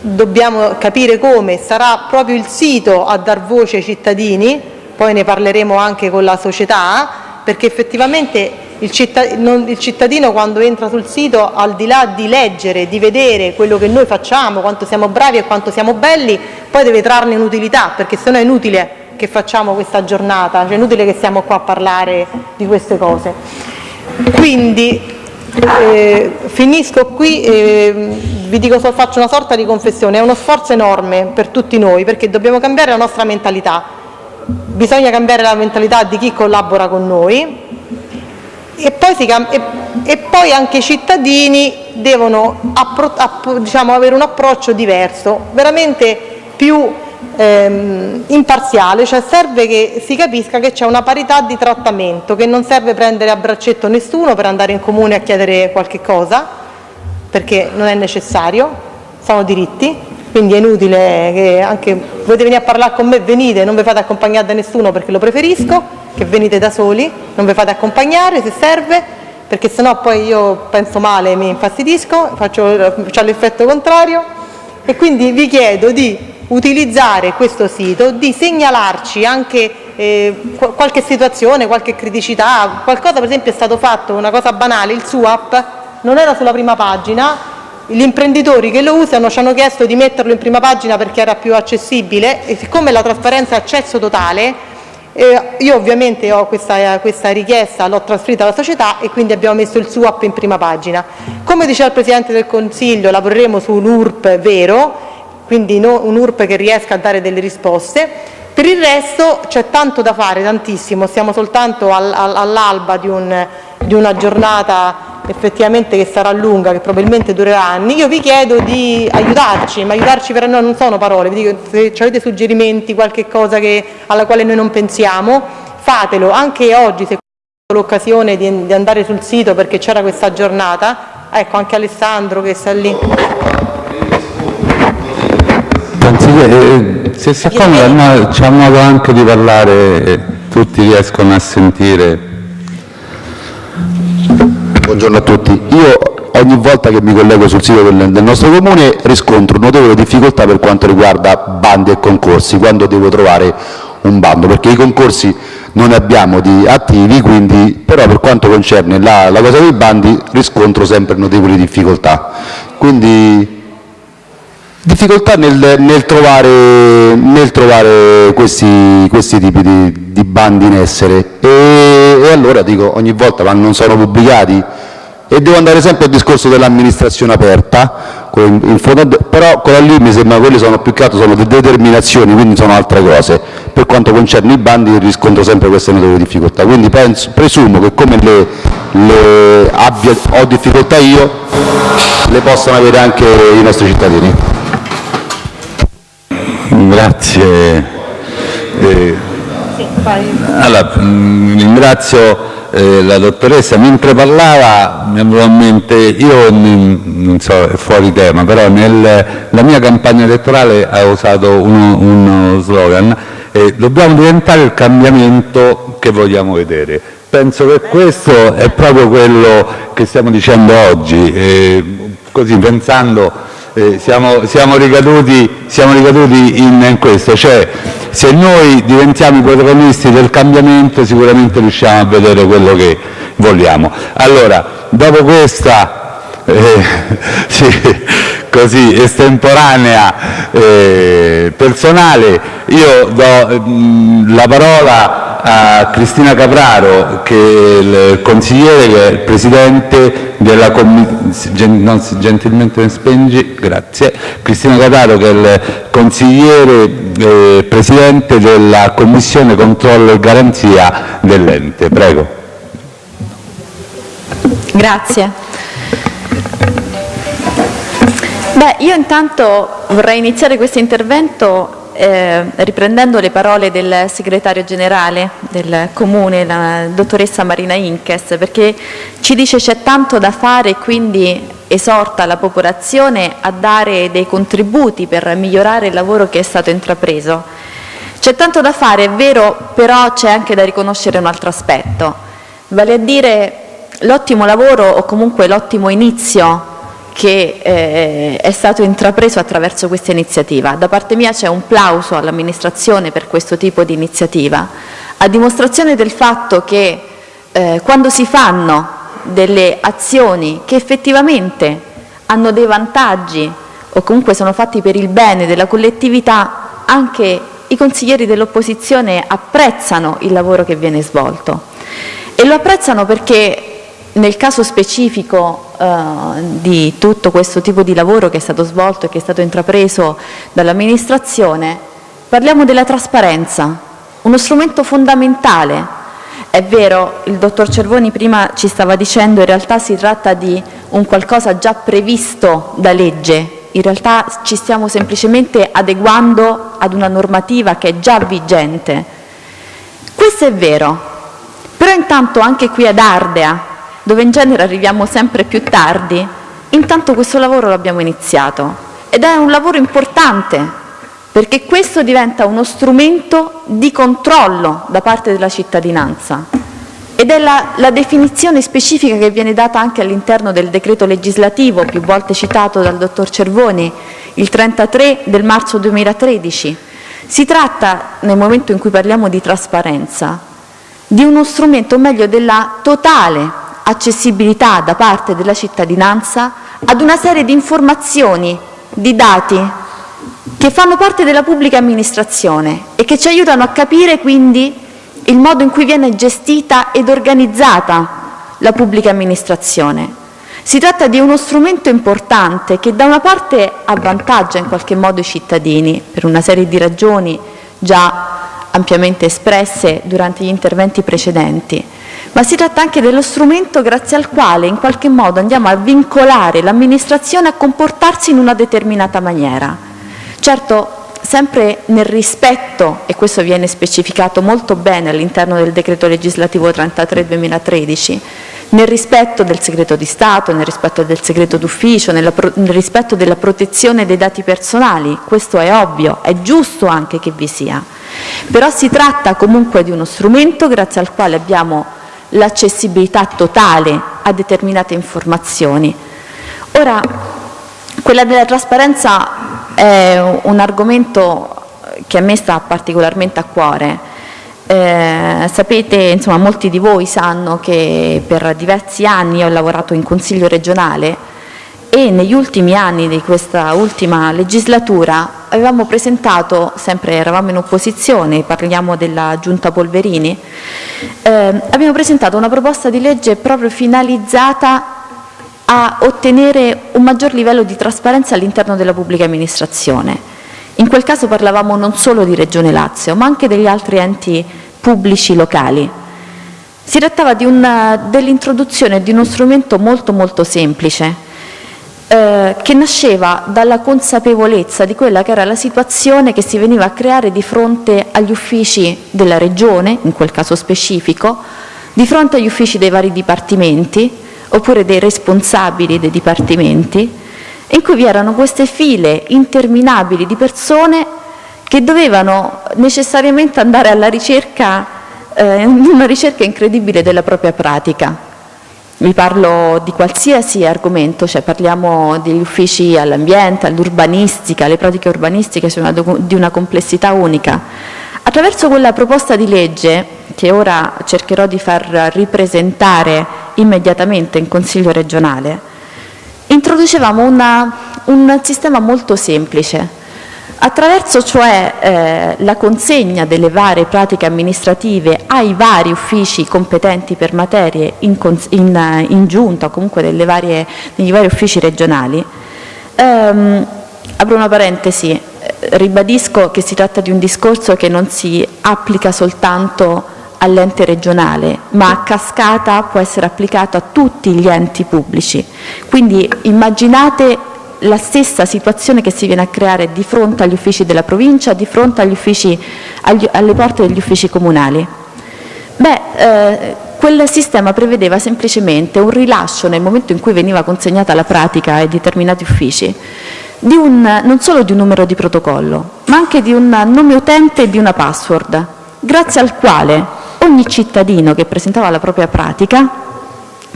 dobbiamo capire come, sarà proprio il sito a dar voce ai cittadini, poi ne parleremo anche con la società, perché effettivamente il cittadino quando entra sul sito, al di là di leggere, di vedere quello che noi facciamo, quanto siamo bravi e quanto siamo belli, poi deve trarne un'utilità, perché sennò è inutile che facciamo questa giornata, cioè è inutile che siamo qua a parlare di queste cose. Quindi eh, finisco qui e vi dico, faccio una sorta di confessione, è uno sforzo enorme per tutti noi perché dobbiamo cambiare la nostra mentalità, bisogna cambiare la mentalità di chi collabora con noi. E poi, si, e, e poi anche i cittadini devono appro, app, diciamo, avere un approccio diverso, veramente più ehm, imparziale, cioè serve che si capisca che c'è una parità di trattamento, che non serve prendere a braccetto nessuno per andare in comune a chiedere qualche cosa, perché non è necessario, sono diritti, quindi è inutile che anche volete venire a parlare con me, venite, non vi fate accompagnare da nessuno perché lo preferisco, che venite da soli, non vi fate accompagnare se serve, perché sennò poi io penso male mi infastidisco, faccio l'effetto contrario. E quindi vi chiedo di utilizzare questo sito, di segnalarci anche eh, qualche situazione, qualche criticità, qualcosa per esempio è stato fatto, una cosa banale, il SUAP non era sulla prima pagina, gli imprenditori che lo usano ci hanno chiesto di metterlo in prima pagina perché era più accessibile e siccome la trasparenza è accesso totale, eh, io ovviamente ho questa, questa richiesta, l'ho trasferita alla società e quindi abbiamo messo il SUAP in prima pagina. Come diceva il Presidente del Consiglio, lavoreremo su un URP vero, quindi no, un URP che riesca a dare delle risposte. Per il resto c'è tanto da fare, tantissimo, siamo soltanto al, al, all'alba di, un, di una giornata effettivamente che sarà lunga, che probabilmente durerà anni, io vi chiedo di aiutarci, ma aiutarci per noi non sono parole, vi dico, se avete suggerimenti, qualche cosa che, alla quale noi non pensiamo, fatelo, anche oggi se l'occasione di, di andare sul sito perché c'era questa giornata, ecco anche Alessandro che sta lì. Consigliere, se si accomoda c'è un modo anche di parlare, tutti riescono a sentire. Buongiorno a tutti. Io ogni volta che mi collego sul sito del, del nostro comune riscontro notevole difficoltà per quanto riguarda bandi e concorsi, quando devo trovare un bando, perché i concorsi non ne abbiamo di attivi, quindi, però per quanto concerne la, la cosa dei bandi riscontro sempre notevoli difficoltà. Quindi difficoltà nel, nel, trovare, nel trovare, questi, questi tipi di, di, bandi in essere. E, e, allora dico ogni volta ma non sono pubblicati. E devo andare sempre al discorso dell'amministrazione aperta in fondo, però con la lì mi sembra quelle sono più che altro sono determinazioni quindi sono altre cose. Per quanto concerne i bandi riscontro sempre queste notevoli difficoltà. Quindi penso, presumo che come le, le abbia, ho difficoltà io le possano avere anche i nostri cittadini Grazie. Eh, allora, mm, ringrazio eh, la dottoressa. Mentre parlava mi avevo in mente, io non so, è fuori tema, però nella mia campagna elettorale ho usato uno, uno slogan eh, dobbiamo diventare il cambiamento che vogliamo vedere. Penso che questo è proprio quello che stiamo dicendo oggi, eh, così pensando siamo, siamo, ricaduti, siamo ricaduti in, in, questo, cioè se noi diventiamo i protagonisti del cambiamento sicuramente riusciamo a vedere quello che vogliamo. Allora, dopo questa eh, sì, così estemporanea eh, personale, io do mh, mm, la parola a Cristina Capraro, che è il consigliere, che è il presidente della commissione, gentilmente spengi, grazie, Cristina Capraro che è il consigliere eh, presidente della commissione controllo e garanzia dell'ente. Prego. Grazie. Beh, io intanto vorrei iniziare questo intervento eh, riprendendo le parole del segretario generale del Comune, la dottoressa Marina Inkes, perché ci dice c'è tanto da fare e quindi esorta la popolazione a dare dei contributi per migliorare il lavoro che è stato intrapreso. C'è tanto da fare, è vero, però c'è anche da riconoscere un altro aspetto, vale a dire l'ottimo lavoro o comunque l'ottimo inizio che eh, è stato intrapreso attraverso questa iniziativa. Da parte mia c'è un plauso all'amministrazione per questo tipo di iniziativa, a dimostrazione del fatto che eh, quando si fanno delle azioni che effettivamente hanno dei vantaggi o comunque sono fatti per il bene della collettività, anche i consiglieri dell'opposizione apprezzano il lavoro che viene svolto. E lo apprezzano perché nel caso specifico di tutto questo tipo di lavoro che è stato svolto e che è stato intrapreso dall'amministrazione, parliamo della trasparenza, uno strumento fondamentale. È vero, il dottor Cervoni prima ci stava dicendo in realtà si tratta di un qualcosa già previsto da legge, in realtà ci stiamo semplicemente adeguando ad una normativa che è già vigente. Questo è vero, però intanto anche qui ad Ardea dove in genere arriviamo sempre più tardi, intanto questo lavoro l'abbiamo iniziato. Ed è un lavoro importante perché questo diventa uno strumento di controllo da parte della cittadinanza. Ed è la, la definizione specifica che viene data anche all'interno del decreto legislativo, più volte citato dal dottor Cervoni, il 33 del marzo 2013. Si tratta, nel momento in cui parliamo di trasparenza, di uno strumento, o meglio della totale accessibilità da parte della cittadinanza ad una serie di informazioni, di dati che fanno parte della pubblica amministrazione e che ci aiutano a capire quindi il modo in cui viene gestita ed organizzata la pubblica amministrazione. Si tratta di uno strumento importante che da una parte avvantaggia in qualche modo i cittadini per una serie di ragioni già ampiamente espresse durante gli interventi precedenti, ma si tratta anche dello strumento grazie al quale in qualche modo andiamo a vincolare l'amministrazione a comportarsi in una determinata maniera. Certo, sempre nel rispetto, e questo viene specificato molto bene all'interno del decreto legislativo 33-2013, nel rispetto del segreto di Stato, nel rispetto del segreto d'ufficio, nel rispetto della protezione dei dati personali, questo è ovvio, è giusto anche che vi sia. Però si tratta comunque di uno strumento grazie al quale abbiamo l'accessibilità totale a determinate informazioni. Ora, quella della trasparenza è un argomento che a me sta particolarmente a cuore. Eh, sapete, insomma, molti di voi sanno che per diversi anni ho lavorato in Consiglio regionale e negli ultimi anni di questa ultima legislatura avevamo presentato, sempre eravamo in opposizione, parliamo della Giunta Polverini, eh, abbiamo presentato una proposta di legge proprio finalizzata a ottenere un maggior livello di trasparenza all'interno della pubblica amministrazione. In quel caso parlavamo non solo di Regione Lazio, ma anche degli altri enti pubblici locali. Si trattava dell'introduzione di uno strumento molto molto semplice, eh, che nasceva dalla consapevolezza di quella che era la situazione che si veniva a creare di fronte agli uffici della Regione, in quel caso specifico, di fronte agli uffici dei vari dipartimenti oppure dei responsabili dei dipartimenti, in cui vi erano queste file interminabili di persone che dovevano necessariamente andare alla ricerca, eh, una ricerca incredibile della propria pratica vi parlo di qualsiasi argomento, cioè parliamo degli uffici all'ambiente, all'urbanistica, alle pratiche urbanistiche sono di una complessità unica. Attraverso quella proposta di legge, che ora cercherò di far ripresentare immediatamente in Consiglio regionale, introducevamo una, un sistema molto semplice, Attraverso cioè eh, la consegna delle varie pratiche amministrative ai vari uffici competenti per materie in, in, in giunta o comunque varie, negli vari uffici regionali, ehm, apro una parentesi, eh, ribadisco che si tratta di un discorso che non si applica soltanto all'ente regionale, ma a cascata può essere applicato a tutti gli enti pubblici. Quindi immaginate la stessa situazione che si viene a creare di fronte agli uffici della provincia, di fronte agli uffici, agli, alle porte degli uffici comunali? Beh, eh, quel sistema prevedeva semplicemente un rilascio nel momento in cui veniva consegnata la pratica ai determinati uffici un, non solo di un numero di protocollo, ma anche di un nome utente e di una password, grazie al quale ogni cittadino che presentava la propria pratica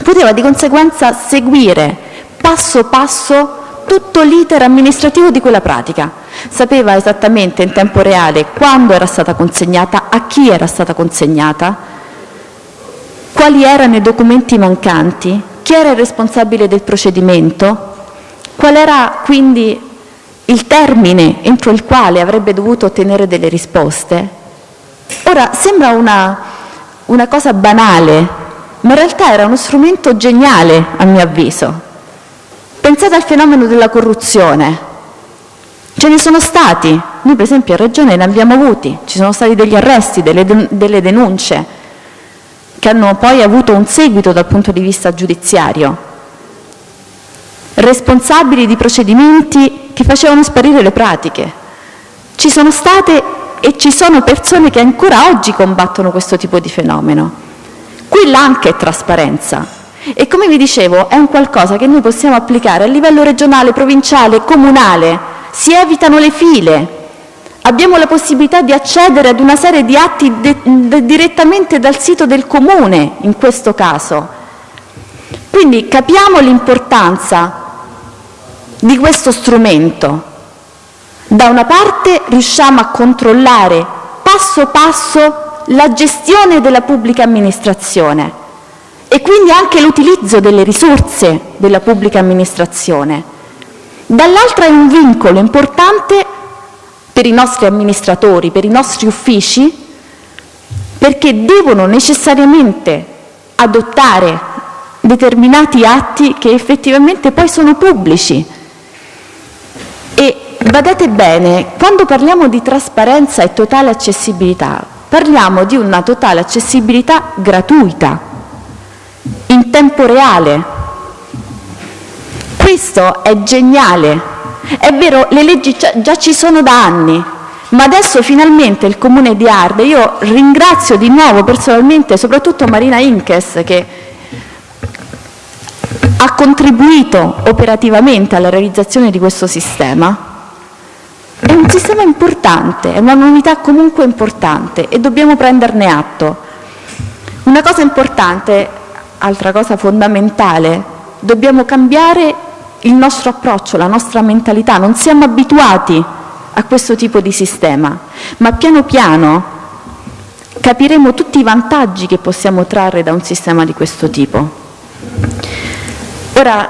poteva di conseguenza seguire passo passo tutto l'iter amministrativo di quella pratica. Sapeva esattamente in tempo reale quando era stata consegnata, a chi era stata consegnata, quali erano i documenti mancanti, chi era il responsabile del procedimento, qual era quindi il termine entro il quale avrebbe dovuto ottenere delle risposte. Ora, sembra una, una cosa banale, ma in realtà era uno strumento geniale a mio avviso. Pensate al fenomeno della corruzione. Ce ne sono stati, noi per esempio in Regione ne abbiamo avuti, ci sono stati degli arresti, delle, delle denunce che hanno poi avuto un seguito dal punto di vista giudiziario. Responsabili di procedimenti che facevano sparire le pratiche. Ci sono state e ci sono persone che ancora oggi combattono questo tipo di fenomeno. Qui l'anche è trasparenza e come vi dicevo è un qualcosa che noi possiamo applicare a livello regionale, provinciale, comunale, si evitano le file, abbiamo la possibilità di accedere ad una serie di atti direttamente dal sito del Comune in questo caso. Quindi capiamo l'importanza di questo strumento. Da una parte riusciamo a controllare passo passo la gestione della pubblica amministrazione e quindi anche l'utilizzo delle risorse della pubblica amministrazione. Dall'altra è un vincolo importante per i nostri amministratori, per i nostri uffici, perché devono necessariamente adottare determinati atti che effettivamente poi sono pubblici. E badate bene, quando parliamo di trasparenza e totale accessibilità, parliamo di una totale accessibilità gratuita, in tempo reale. Questo è geniale è vero, le leggi già ci sono da anni, ma adesso finalmente il Comune di Arde, io ringrazio di nuovo personalmente soprattutto Marina Inkes che ha contribuito operativamente alla realizzazione di questo sistema, è un sistema importante, è una novità comunque importante e dobbiamo prenderne atto. Una cosa importante, altra cosa fondamentale, dobbiamo cambiare il nostro approccio, la nostra mentalità, non siamo abituati a questo tipo di sistema, ma piano piano capiremo tutti i vantaggi che possiamo trarre da un sistema di questo tipo. Ora,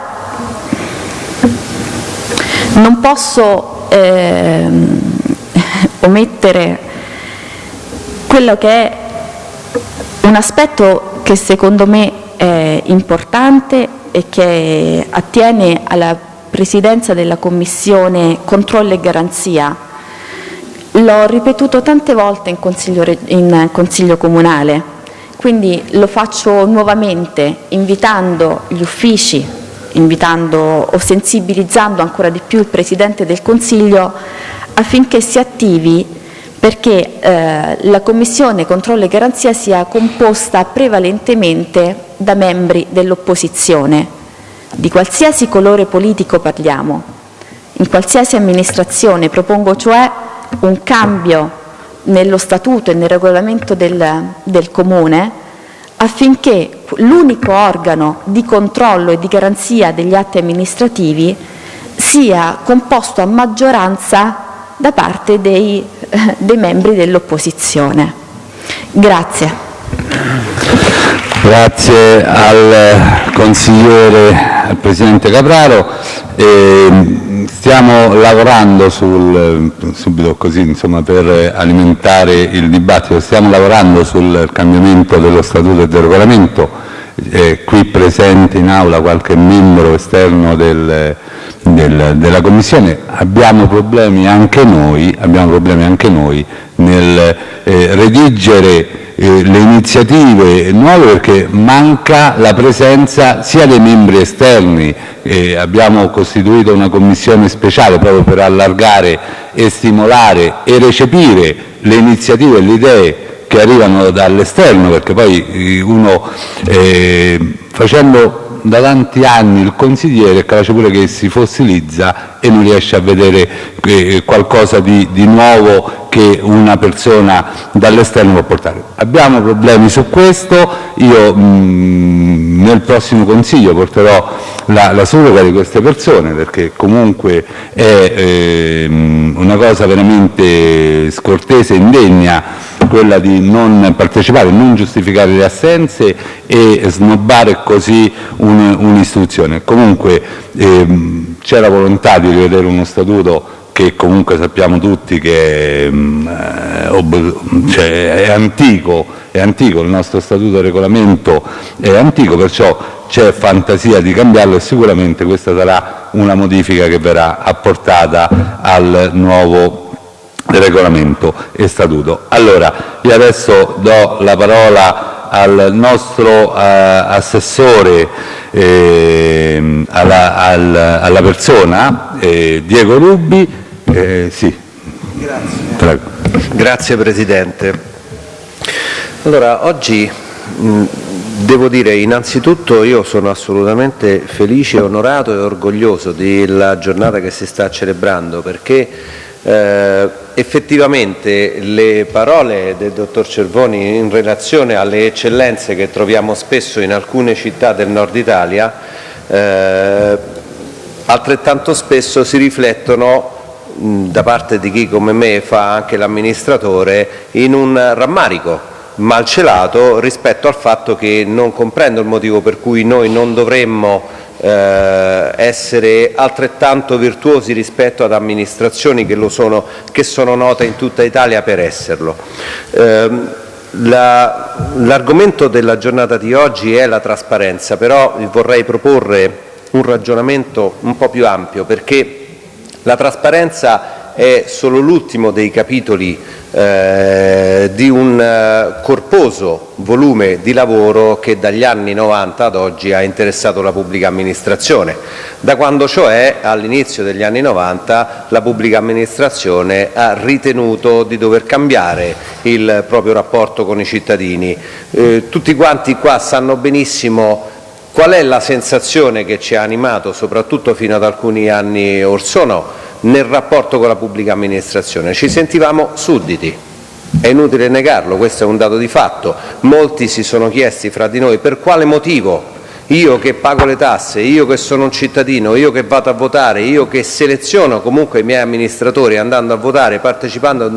non posso eh, omettere quello che è un aspetto che secondo me è importante e che attiene alla presidenza della Commissione Controllo e Garanzia. L'ho ripetuto tante volte in consiglio, in consiglio Comunale, quindi lo faccio nuovamente invitando gli uffici, invitando o sensibilizzando ancora di più il Presidente del Consiglio affinché si attivi perché eh, la Commissione Controllo e Garanzia sia composta prevalentemente da membri dell'opposizione, di qualsiasi colore politico parliamo. In qualsiasi amministrazione propongo cioè un cambio nello statuto e nel regolamento del, del Comune affinché l'unico organo di controllo e di garanzia degli atti amministrativi sia composto a maggioranza da parte dei, dei membri dell'opposizione. Grazie. Grazie al consigliere, al Presidente Capraro. E stiamo lavorando sul, subito così, insomma, per alimentare il dibattito, stiamo lavorando sul cambiamento dello Statuto e del Regolamento. Eh, qui presente in aula qualche membro esterno del, del, della Commissione, abbiamo problemi anche noi, problemi anche noi nel eh, redigere eh, le iniziative nuove perché manca la presenza sia dei membri esterni, eh, abbiamo costituito una commissione speciale proprio per allargare e stimolare e recepire le iniziative e le idee che arrivano dall'esterno, perché poi eh, uno eh, facendo da tanti anni il consigliere capace pure che si fossilizza e non riesce a vedere eh, qualcosa di, di nuovo che una persona dall'esterno può portare. Abbiamo problemi su questo, io mh, mm, nel prossimo Consiglio porterò la, la surroga di queste persone perché comunque è eh, una cosa veramente scortese e indegna quella di non partecipare, non giustificare le assenze e snobbare così un'istituzione. Un comunque ehm, c'è la volontà di rivedere uno statuto che comunque sappiamo tutti che mm, eh, cioè, è, antico, è antico, il nostro statuto regolamento è antico, perciò c'è fantasia di cambiarlo e sicuramente questa sarà una modifica che verrà apportata al nuovo regolamento e statuto. Allora, io adesso do la parola al nostro eh, assessore, eh, alla, al, alla, persona, eh, Diego Rubi. Eh, sì. Grazie. Presidente. Allora, oggi devo dire innanzitutto io sono assolutamente felice, onorato e orgoglioso della giornata che si sta celebrando perché eh, effettivamente le parole del dottor Cervoni in relazione alle eccellenze che troviamo spesso in alcune città del nord Italia eh, altrettanto spesso si riflettono da parte di chi come me fa anche l'amministratore in un rammarico malcelato rispetto al fatto che non comprendo il motivo per cui noi non dovremmo eh, essere altrettanto virtuosi rispetto ad amministrazioni che, sono, che sono note in tutta Italia per esserlo. Eh, L'argomento la, della giornata di oggi è la trasparenza, però vorrei proporre un ragionamento un po' più ampio perché la trasparenza è solo l'ultimo dei capitoli eh, di un eh, corposo volume di lavoro che dagli anni 90 ad oggi ha interessato la pubblica amministrazione, da quando cioè all'inizio degli anni 90 la pubblica amministrazione ha ritenuto di dover cambiare il proprio rapporto con i cittadini. Eh, tutti quanti qua sanno benissimo qual è la sensazione che ci ha animato soprattutto fino ad alcuni anni or sono nel rapporto con la pubblica amministrazione. Ci sentivamo sudditi, è inutile negarlo, questo è un dato di fatto. Molti si sono chiesti fra di noi per quale motivo io che pago le tasse, io che sono un cittadino, io che vado a votare, io che seleziono comunque i miei amministratori andando a votare, partecipando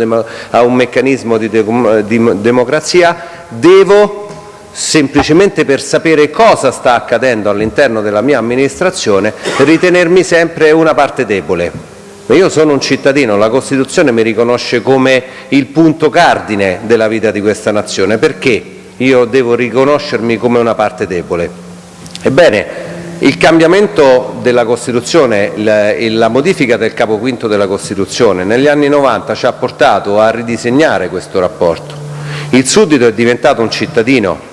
a un meccanismo di, de di democrazia, devo semplicemente per sapere cosa sta accadendo all'interno della mia amministrazione ritenermi sempre una parte debole. Io sono un cittadino, la Costituzione mi riconosce come il punto cardine della vita di questa nazione, perché io devo riconoscermi come una parte debole? Ebbene, il cambiamento della Costituzione, la modifica del capo quinto della Costituzione negli anni 90 ci ha portato a ridisegnare questo rapporto. Il suddito è diventato un cittadino,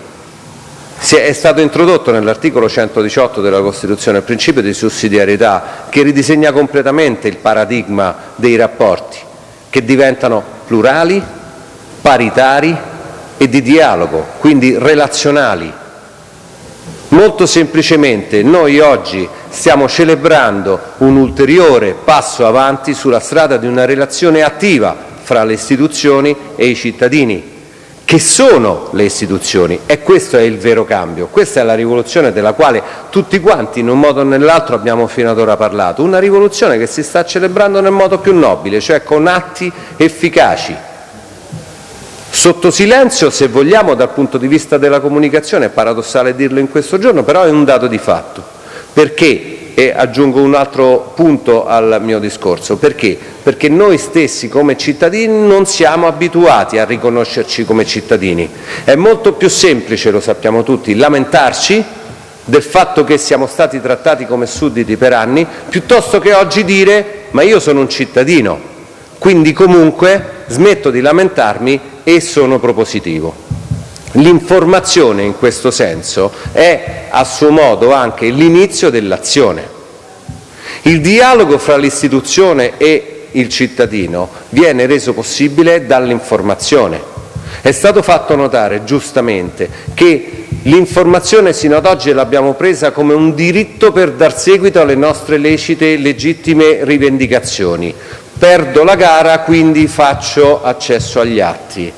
è stato introdotto nell'articolo 118 della Costituzione il principio di sussidiarietà che ridisegna completamente il paradigma dei rapporti, che diventano plurali, paritari e di dialogo, quindi relazionali. Molto semplicemente noi oggi stiamo celebrando un ulteriore passo avanti sulla strada di una relazione attiva fra le istituzioni e i cittadini, che sono le istituzioni e questo è il vero cambio, questa è la rivoluzione della quale tutti quanti in un modo o nell'altro abbiamo fino ad ora parlato, una rivoluzione che si sta celebrando nel modo più nobile, cioè con atti efficaci, sotto silenzio se vogliamo dal punto di vista della comunicazione, è paradossale dirlo in questo giorno, però è un dato di fatto, perché? E aggiungo un altro punto al mio discorso. Perché? Perché noi stessi come cittadini non siamo abituati a riconoscerci come cittadini. È molto più semplice, lo sappiamo tutti, lamentarci del fatto che siamo stati trattati come sudditi per anni, piuttosto che oggi dire ma io sono un cittadino, quindi comunque smetto di lamentarmi e sono propositivo. L'informazione in questo senso è a suo modo anche l'inizio dell'azione. Il dialogo fra l'istituzione e il cittadino viene reso possibile dall'informazione. È stato fatto notare giustamente che l'informazione sino ad oggi l'abbiamo presa come un diritto per dar seguito alle nostre lecite e legittime rivendicazioni. Perdo la gara, quindi faccio accesso agli atti.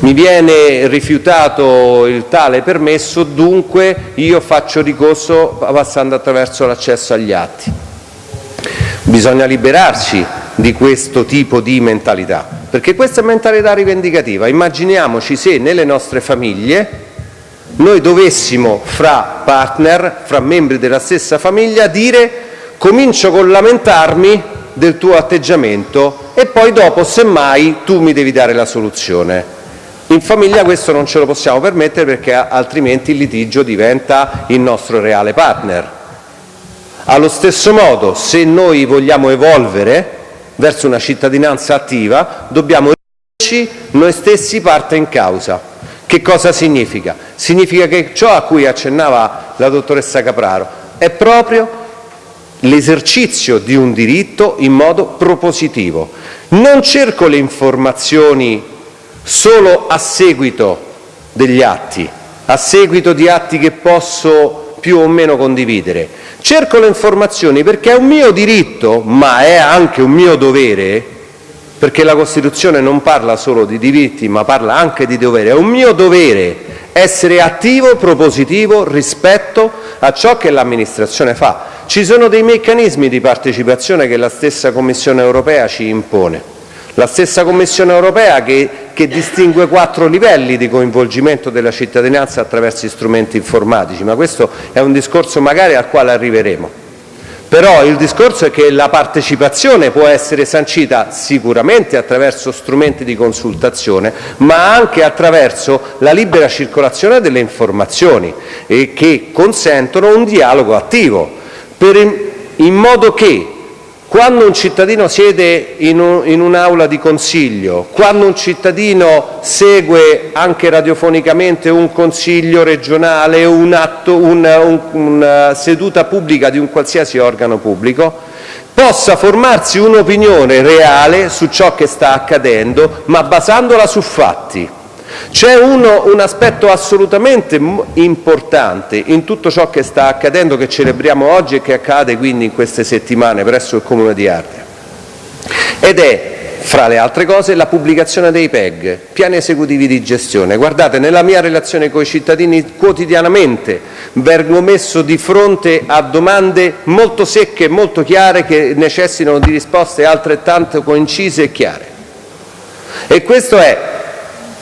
Mi viene rifiutato il tale permesso, dunque io faccio ricorso passando attraverso l'accesso agli atti. Bisogna liberarci di questo tipo di mentalità, perché questa è mentalità rivendicativa. Immaginiamoci se nelle nostre famiglie noi dovessimo, fra partner, fra membri della stessa famiglia, dire comincio con lamentarmi del tuo atteggiamento e poi dopo, semmai, tu mi devi dare la soluzione. In famiglia questo non ce lo possiamo permettere perché altrimenti il litigio diventa il nostro reale partner. Allo stesso modo, se noi vogliamo evolvere verso una cittadinanza attiva, dobbiamo renderci noi stessi parte in causa. Che cosa significa? Significa che ciò a cui accennava la dottoressa Capraro è proprio l'esercizio di un diritto in modo propositivo. Non cerco le informazioni solo a seguito degli atti, a seguito di atti che posso più o meno condividere. Cerco le informazioni perché è un mio diritto, ma è anche un mio dovere, perché la Costituzione non parla solo di diritti, ma parla anche di dovere. È un mio dovere essere attivo, propositivo rispetto a ciò che l'amministrazione fa. Ci sono dei meccanismi di partecipazione che la stessa Commissione europea ci impone. La stessa Commissione europea che, che, distingue quattro livelli di coinvolgimento della cittadinanza attraverso strumenti informatici, ma questo è un discorso magari al quale arriveremo. Però il discorso è che la partecipazione può essere sancita sicuramente attraverso strumenti di consultazione, ma anche attraverso la libera circolazione delle informazioni e che consentono un dialogo attivo, per in, in modo che quando un cittadino siede in, un, in un'aula di consiglio, quando un cittadino segue anche radiofonicamente un consiglio regionale, un, una seduta pubblica di un qualsiasi organo pubblico, possa formarsi un'opinione reale su ciò che sta accadendo, ma basandola su fatti. C'è un aspetto assolutamente importante in tutto ciò che sta accadendo, che celebriamo oggi e che accade quindi in queste settimane presso il Comune di Ardea, ed è fra le altre cose la pubblicazione dei PEG, piani esecutivi di gestione. Guardate, nella mia relazione con i cittadini quotidianamente vengo messo di fronte a domande molto secche e molto chiare che necessitano di risposte altrettanto concise e chiare. E questo è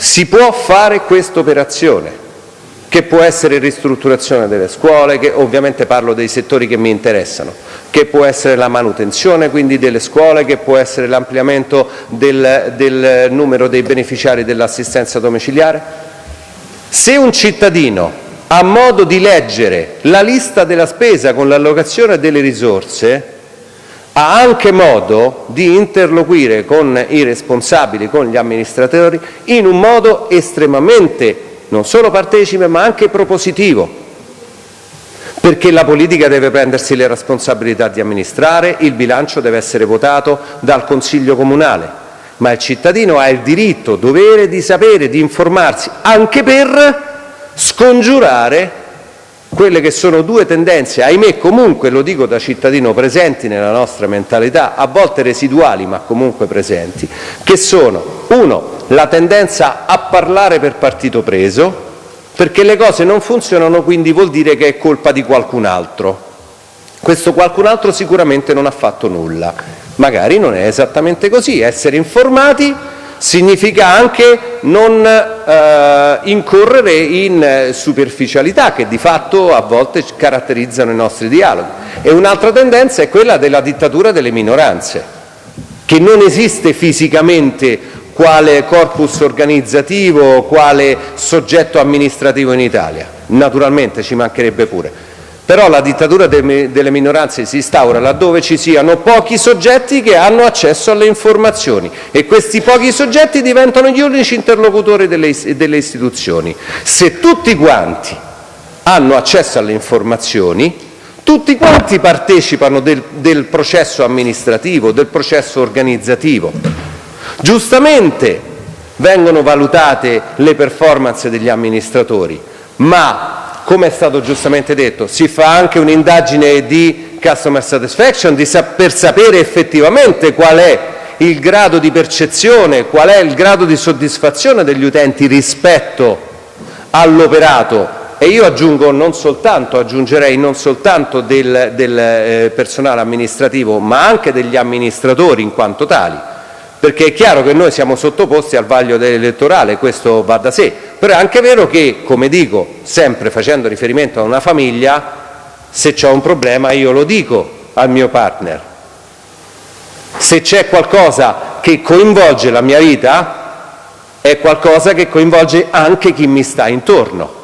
si può fare questa operazione, che può essere ristrutturazione delle scuole, che ovviamente parlo dei settori che mi interessano, che può essere la manutenzione quindi delle scuole, che può essere l'ampliamento del, del numero dei beneficiari dell'assistenza domiciliare. Se un cittadino ha modo di leggere la lista della spesa con l'allocazione delle risorse, ha anche modo di interloquire con i responsabili, con gli amministratori, in un modo estremamente non solo partecipe ma anche propositivo, perché la politica deve prendersi le responsabilità di amministrare, il bilancio deve essere votato dal Consiglio comunale, ma il cittadino ha il diritto, dovere di sapere, di informarsi, anche per scongiurare quelle che sono due tendenze, ahimè comunque, lo dico da cittadino, presenti nella nostra mentalità, a volte residuali ma comunque presenti, che sono, uno, la tendenza a parlare per partito preso, perché le cose non funzionano, quindi vuol dire che è colpa di qualcun altro. Questo qualcun altro sicuramente non ha fatto nulla. Magari non è esattamente così, essere informati significa anche non eh, incorrere in superficialità che di fatto a volte caratterizzano i nostri dialoghi. Un'altra tendenza è quella della dittatura delle minoranze, che non esiste fisicamente quale corpus organizzativo, quale soggetto amministrativo in Italia. Naturalmente ci mancherebbe pure. Però la dittatura delle minoranze si instaura laddove ci siano pochi soggetti che hanno accesso alle informazioni e questi pochi soggetti diventano gli unici interlocutori delle, istituzioni. Se tutti quanti hanno accesso alle informazioni, tutti quanti partecipano del, del processo amministrativo, del processo organizzativo. Giustamente vengono valutate le performance degli amministratori, ma come è stato giustamente detto, si fa anche un'indagine di customer satisfaction per sapere effettivamente qual è il grado di percezione, qual è il grado di soddisfazione degli utenti rispetto all'operato. E io aggiungo non soltanto, aggiungerei non soltanto del, del eh, personale amministrativo ma anche degli amministratori in quanto tali perché è chiaro che noi siamo sottoposti al vaglio elettorale, questo va da sé, però è anche vero che, come dico, sempre facendo riferimento a una famiglia, se c'è un problema io lo dico al mio partner. Se c'è qualcosa che coinvolge la mia vita, è qualcosa che coinvolge anche chi mi sta intorno.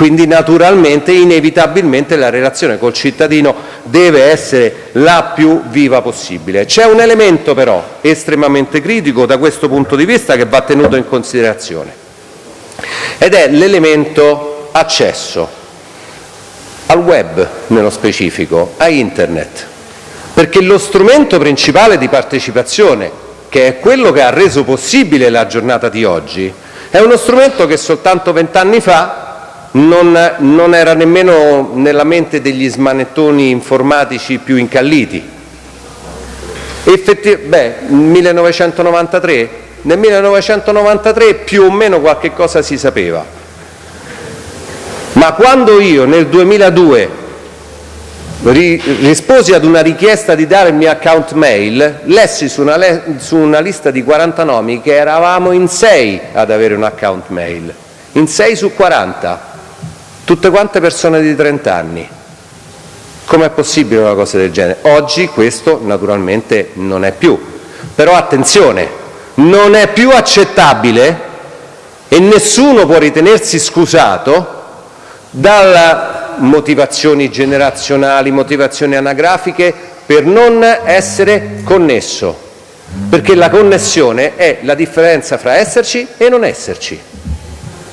Quindi naturalmente, inevitabilmente, la relazione col cittadino deve essere la più viva possibile. C'è un elemento però estremamente critico da questo punto di vista che va tenuto in considerazione ed è l'elemento accesso al web nello specifico, a internet, perché lo strumento principale di partecipazione, che è quello che ha reso possibile la giornata di oggi, è uno strumento che soltanto vent'anni fa non, era nemmeno nella mente degli smanettoni informatici più incalliti. Effetti, beh, 1993? Nel 1993 più o meno qualche cosa si sapeva, ma quando io nel 2002 risposi ad una richiesta di dare il mio account mail, lessi su una, su una lista di 40 nomi che eravamo in 6 ad avere un account mail, in 6 su 40 tutte quante persone di 30 anni. Com'è possibile una cosa del genere? Oggi questo naturalmente non è più. Però attenzione, non è più accettabile e nessuno può ritenersi scusato dalle motivazioni generazionali, motivazioni anagrafiche per non essere connesso, perché la connessione è la differenza fra esserci e non esserci.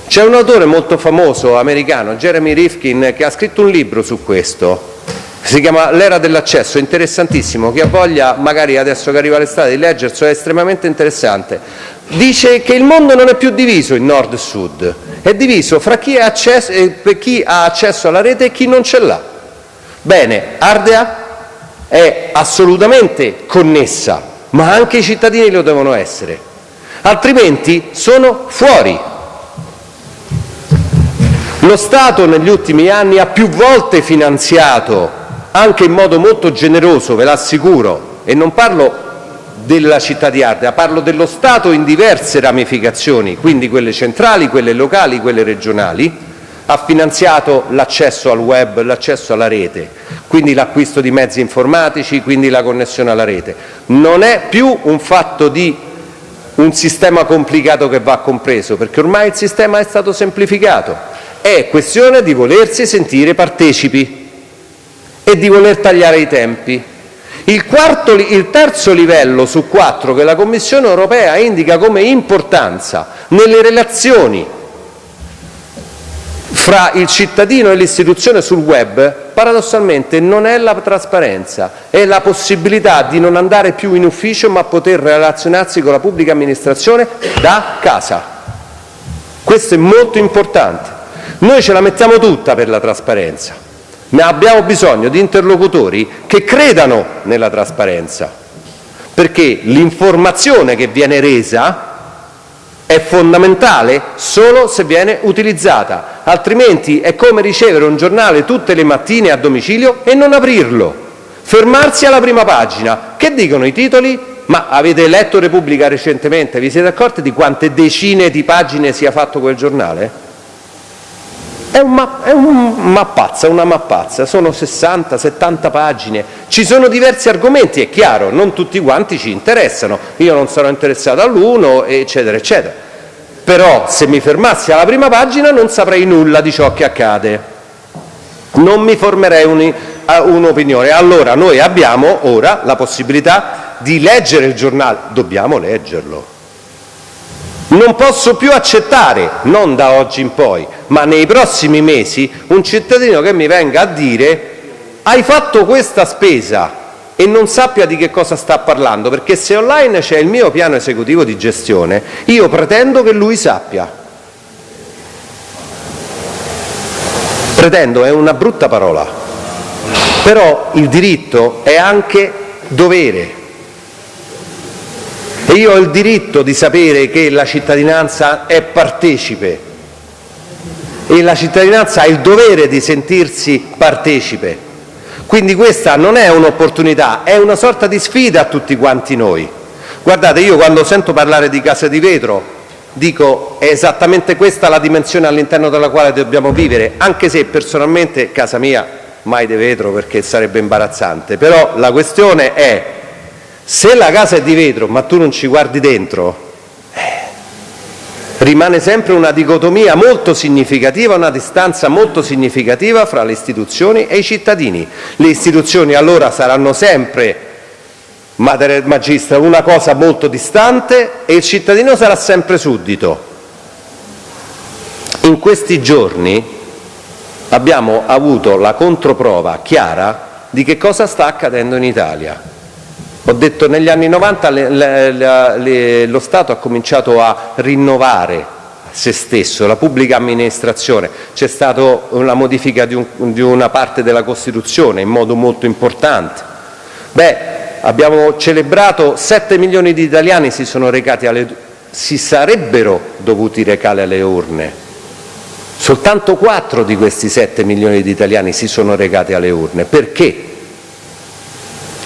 C'è un autore molto famoso americano, Jeremy Rifkin, che ha scritto un libro su questo, si chiama L'era dell'accesso, interessantissimo, chi ha voglia magari adesso che arriva l'estate di leggerselo, è estremamente interessante. Dice che il mondo non è più diviso in nord e sud, è diviso fra chi, accesso, eh, chi ha accesso alla rete e chi non ce l'ha. Bene, Ardea è assolutamente connessa, ma anche i cittadini lo devono essere, altrimenti sono fuori lo Stato negli ultimi anni ha più volte finanziato, anche in modo molto generoso, ve l'assicuro, e non parlo della città di Ardea, parlo dello Stato in diverse ramificazioni, quindi quelle centrali, quelle locali, quelle regionali, ha finanziato l'accesso al web, l'accesso alla rete, quindi l'acquisto di mezzi informatici, quindi la connessione alla rete. Non è più un fatto di un sistema complicato che va compreso, perché ormai il sistema è stato semplificato è questione di volersi sentire partecipi e di voler tagliare i tempi. Il, quarto, il terzo livello su quattro che la Commissione europea indica come importanza nelle relazioni fra il cittadino e l'istituzione sul web, paradossalmente non è la trasparenza, è la possibilità di non andare più in ufficio ma poter relazionarsi con la pubblica amministrazione da casa. Questo è molto importante. Noi ce la mettiamo tutta per la trasparenza, ma abbiamo bisogno di interlocutori che credano nella trasparenza, perché l'informazione che viene resa è fondamentale solo se viene utilizzata, altrimenti è come ricevere un giornale tutte le mattine a domicilio e non aprirlo, fermarsi alla prima pagina. Che dicono i titoli? Ma avete letto Repubblica recentemente? Vi siete accorti di quante decine di pagine sia fatto quel giornale? È, un, è un mappazza, una mappazza, sono 60-70 pagine, ci sono diversi argomenti, è chiaro, non tutti quanti ci interessano, io non sarò interessato all'uno, eccetera, eccetera. Però se mi fermassi alla prima pagina non saprei nulla di ciò che accade. non mi formerei un'opinione. Allora noi abbiamo ora la possibilità di leggere il giornale, dobbiamo leggerlo. Non posso più accettare, non da oggi in poi, ma nei prossimi mesi, un cittadino che mi venga a dire hai fatto questa spesa e non sappia di che cosa sta parlando, perché se online c'è il mio piano esecutivo di gestione, io pretendo che lui sappia. Pretendo è una brutta parola, però il diritto è anche dovere. E io ho il diritto di sapere che la cittadinanza è partecipe e la cittadinanza ha il dovere di sentirsi partecipe. Quindi questa non è un'opportunità, è una sorta di sfida a tutti quanti noi. Guardate, io quando sento parlare di casa di vetro dico è esattamente questa la dimensione all'interno della quale dobbiamo vivere, anche se personalmente casa mia mai di vetro perché sarebbe imbarazzante, però la questione è se la casa è di vetro ma tu non ci guardi dentro, rimane sempre una dicotomia molto significativa, una distanza molto significativa fra le istituzioni e i cittadini. Le istituzioni allora saranno sempre Magistra, una cosa molto distante e il cittadino sarà sempre suddito. In questi giorni abbiamo avuto la controprova chiara di che cosa sta accadendo in Italia. Ho detto negli anni 90 le, le, le, lo Stato ha cominciato a rinnovare se stesso, la pubblica amministrazione, c'è stata una modifica di, un, di una parte della Costituzione in modo molto importante. Beh, abbiamo celebrato 7 milioni di italiani si, sono recati alle, si sarebbero dovuti recare alle urne. Soltanto 4 di questi 7 milioni di italiani si sono recati alle urne. Perché?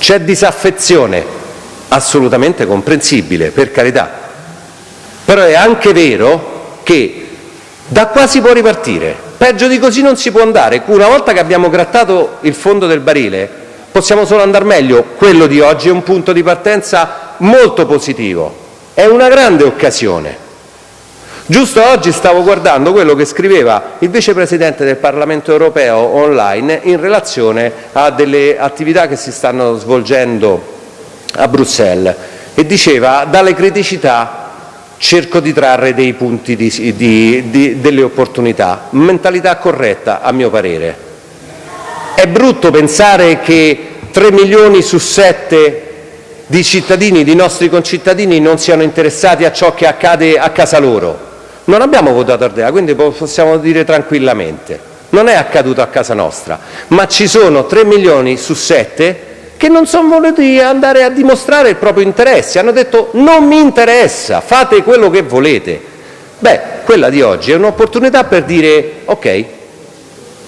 C'è disaffezione, assolutamente comprensibile, per carità. Però è anche vero che da qua si può ripartire. Peggio di così non si può andare. Una volta che abbiamo grattato il fondo del barile, possiamo solo andare meglio. Quello di oggi è un punto di partenza molto positivo, è una grande occasione. Giusto oggi stavo guardando quello che scriveva il vicepresidente del Parlamento europeo online in relazione a delle attività che si stanno svolgendo a Bruxelles e diceva dalle criticità cerco di trarre dei punti di, di, di, delle opportunità, mentalità corretta a mio parere. È brutto pensare che 3 milioni su 7 di cittadini, di nostri concittadini, non siano interessati a ciò che accade a casa loro. Non abbiamo votato Ardea, quindi possiamo dire tranquillamente. Non è accaduto a casa nostra, ma ci sono 3 milioni su 7 che non sono voluti andare a dimostrare il proprio interesse, hanno detto non mi interessa, fate quello che volete. Beh, quella di oggi è un'opportunità per dire ok,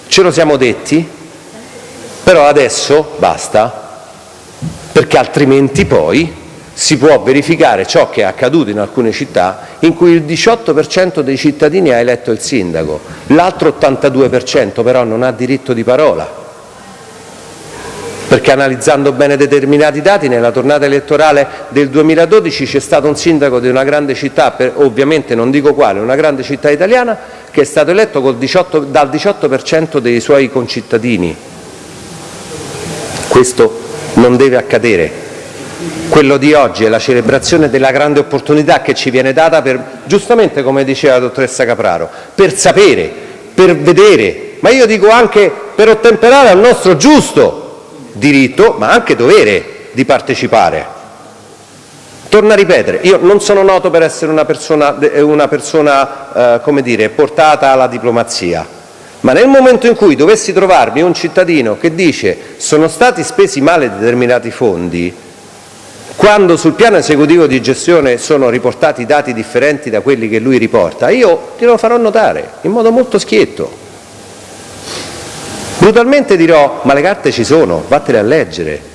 ce lo siamo detti, però adesso basta, perché altrimenti poi si può verificare ciò che è accaduto in alcune città in cui il 18% dei cittadini ha eletto il sindaco, l'altro 82% però non ha diritto di parola, perché analizzando bene determinati dati nella tornata elettorale del 2012 c'è stato un sindaco di una grande città, per, ovviamente non dico quale, una grande città italiana, che è stato eletto 18, dal 18% dei suoi concittadini questo non deve accadere. Quello di oggi è la celebrazione della grande opportunità che ci viene data per, giustamente come diceva la dottoressa Capraro, per sapere, per vedere, ma io dico anche per ottemperare al nostro giusto diritto, ma anche dovere di partecipare. Torno a ripetere, io non sono noto per essere una persona, una persona eh, come dire, portata alla diplomazia, ma nel momento in cui dovessi trovarmi un cittadino che dice sono stati spesi male determinati fondi, quando sul piano esecutivo di gestione sono riportati dati differenti da quelli che lui riporta, io glielo farò notare in modo molto schietto. Brutalmente dirò ma le carte ci sono, vattene a leggere.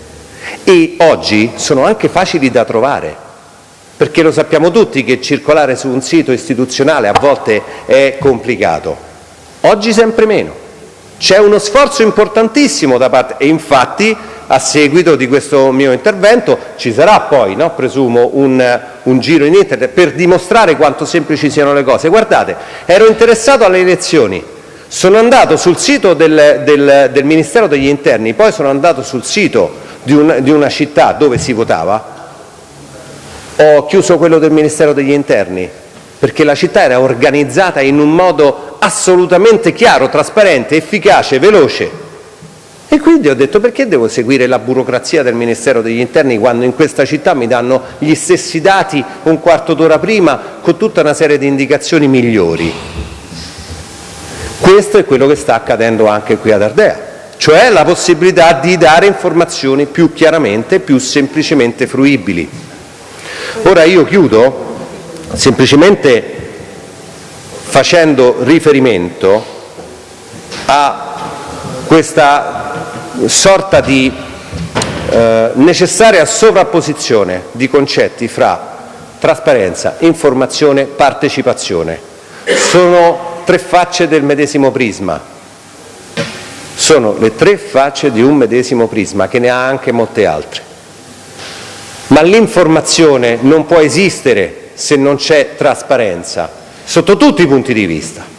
E oggi sono anche facili da trovare, perché lo sappiamo tutti che circolare su un sito istituzionale a volte è complicato. Oggi sempre meno. C'è uno sforzo importantissimo da parte e infatti a seguito di questo mio intervento ci sarà poi, presumo, un, un, giro in internet per dimostrare quanto semplici siano le cose. Guardate, ero interessato alle elezioni, Sono andato sul sito del, del, del Ministero degli Interni, poi sono andato sul sito di una, di una città dove si votava, ho chiuso quello del Ministero degli Interni, perché la città era organizzata in un modo assolutamente chiaro, trasparente, efficace, veloce. E quindi ho detto perché devo seguire la burocrazia del Ministero degli Interni quando in questa città mi danno gli stessi dati un quarto d'ora prima con tutta una serie di indicazioni migliori. Questo è quello che sta accadendo anche qui ad Ardea, cioè la possibilità di dare informazioni più chiaramente, più semplicemente fruibili. Ora io chiudo semplicemente facendo riferimento a questa sorta di eh, necessaria sovrapposizione di concetti fra trasparenza, informazione, partecipazione. Sono tre facce del medesimo prisma, sono le tre facce di un medesimo prisma che ne ha anche molte altre. Ma l'informazione non può esistere se non c'è trasparenza, sotto tutti i punti di vista.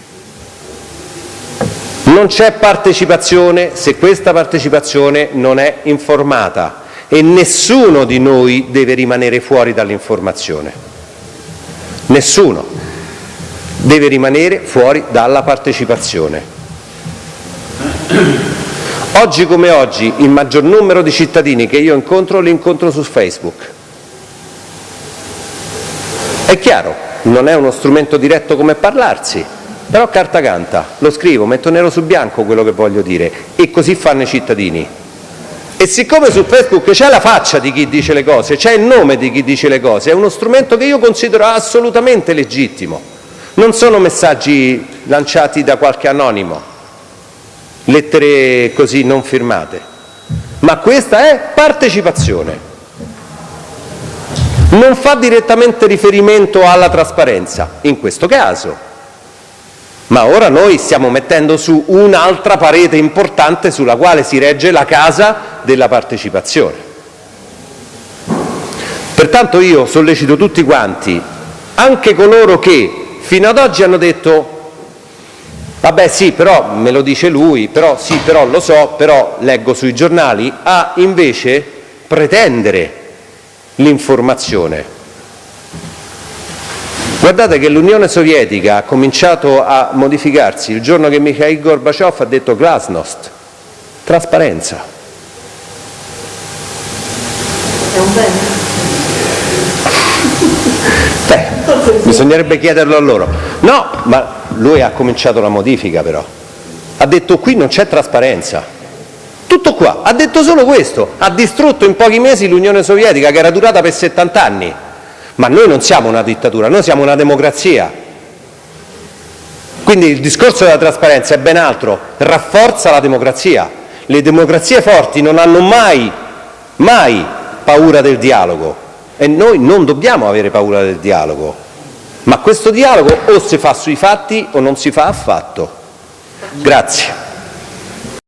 Non c'è partecipazione se questa partecipazione non è informata e nessuno di noi deve rimanere fuori dall'informazione. Nessuno deve rimanere fuori dalla partecipazione. Oggi come oggi il maggior numero di cittadini che io incontro li incontro su Facebook. È chiaro, non è uno strumento diretto come parlarsi, però carta canta, lo scrivo, metto nero su bianco quello che voglio dire e così fanno i cittadini. E siccome su Facebook c'è la faccia di chi dice le cose, c'è il nome di chi dice le cose, è uno strumento che io considero assolutamente legittimo. Non sono messaggi lanciati da qualche anonimo, lettere così non firmate, ma questa è partecipazione. Non fa direttamente riferimento alla trasparenza, in questo caso, ma ora noi stiamo mettendo su un'altra parete importante sulla quale si regge la casa della partecipazione. Pertanto io sollecito tutti quanti, anche coloro che fino ad oggi hanno detto vabbè sì, però me lo dice lui, però sì, però lo so, però leggo sui giornali, a invece pretendere l'informazione Guardate che l'Unione Sovietica ha cominciato a modificarsi il giorno che Mikhail Gorbaciov ha detto glasnost, trasparenza. È un bene? Beh, bisognerebbe chiederlo a loro. No, ma lui ha cominciato la modifica però. Ha detto qui non c'è trasparenza. Tutto qua, ha detto solo questo, ha distrutto in pochi mesi l'Unione Sovietica che era durata per 70 anni. Ma noi non siamo una dittatura, noi siamo una democrazia. Quindi il discorso della trasparenza è ben altro, rafforza la democrazia. Le democrazie forti non hanno mai, mai paura del dialogo e noi non dobbiamo avere paura del dialogo. Ma questo dialogo o si fa sui fatti o non si fa affatto. Grazie.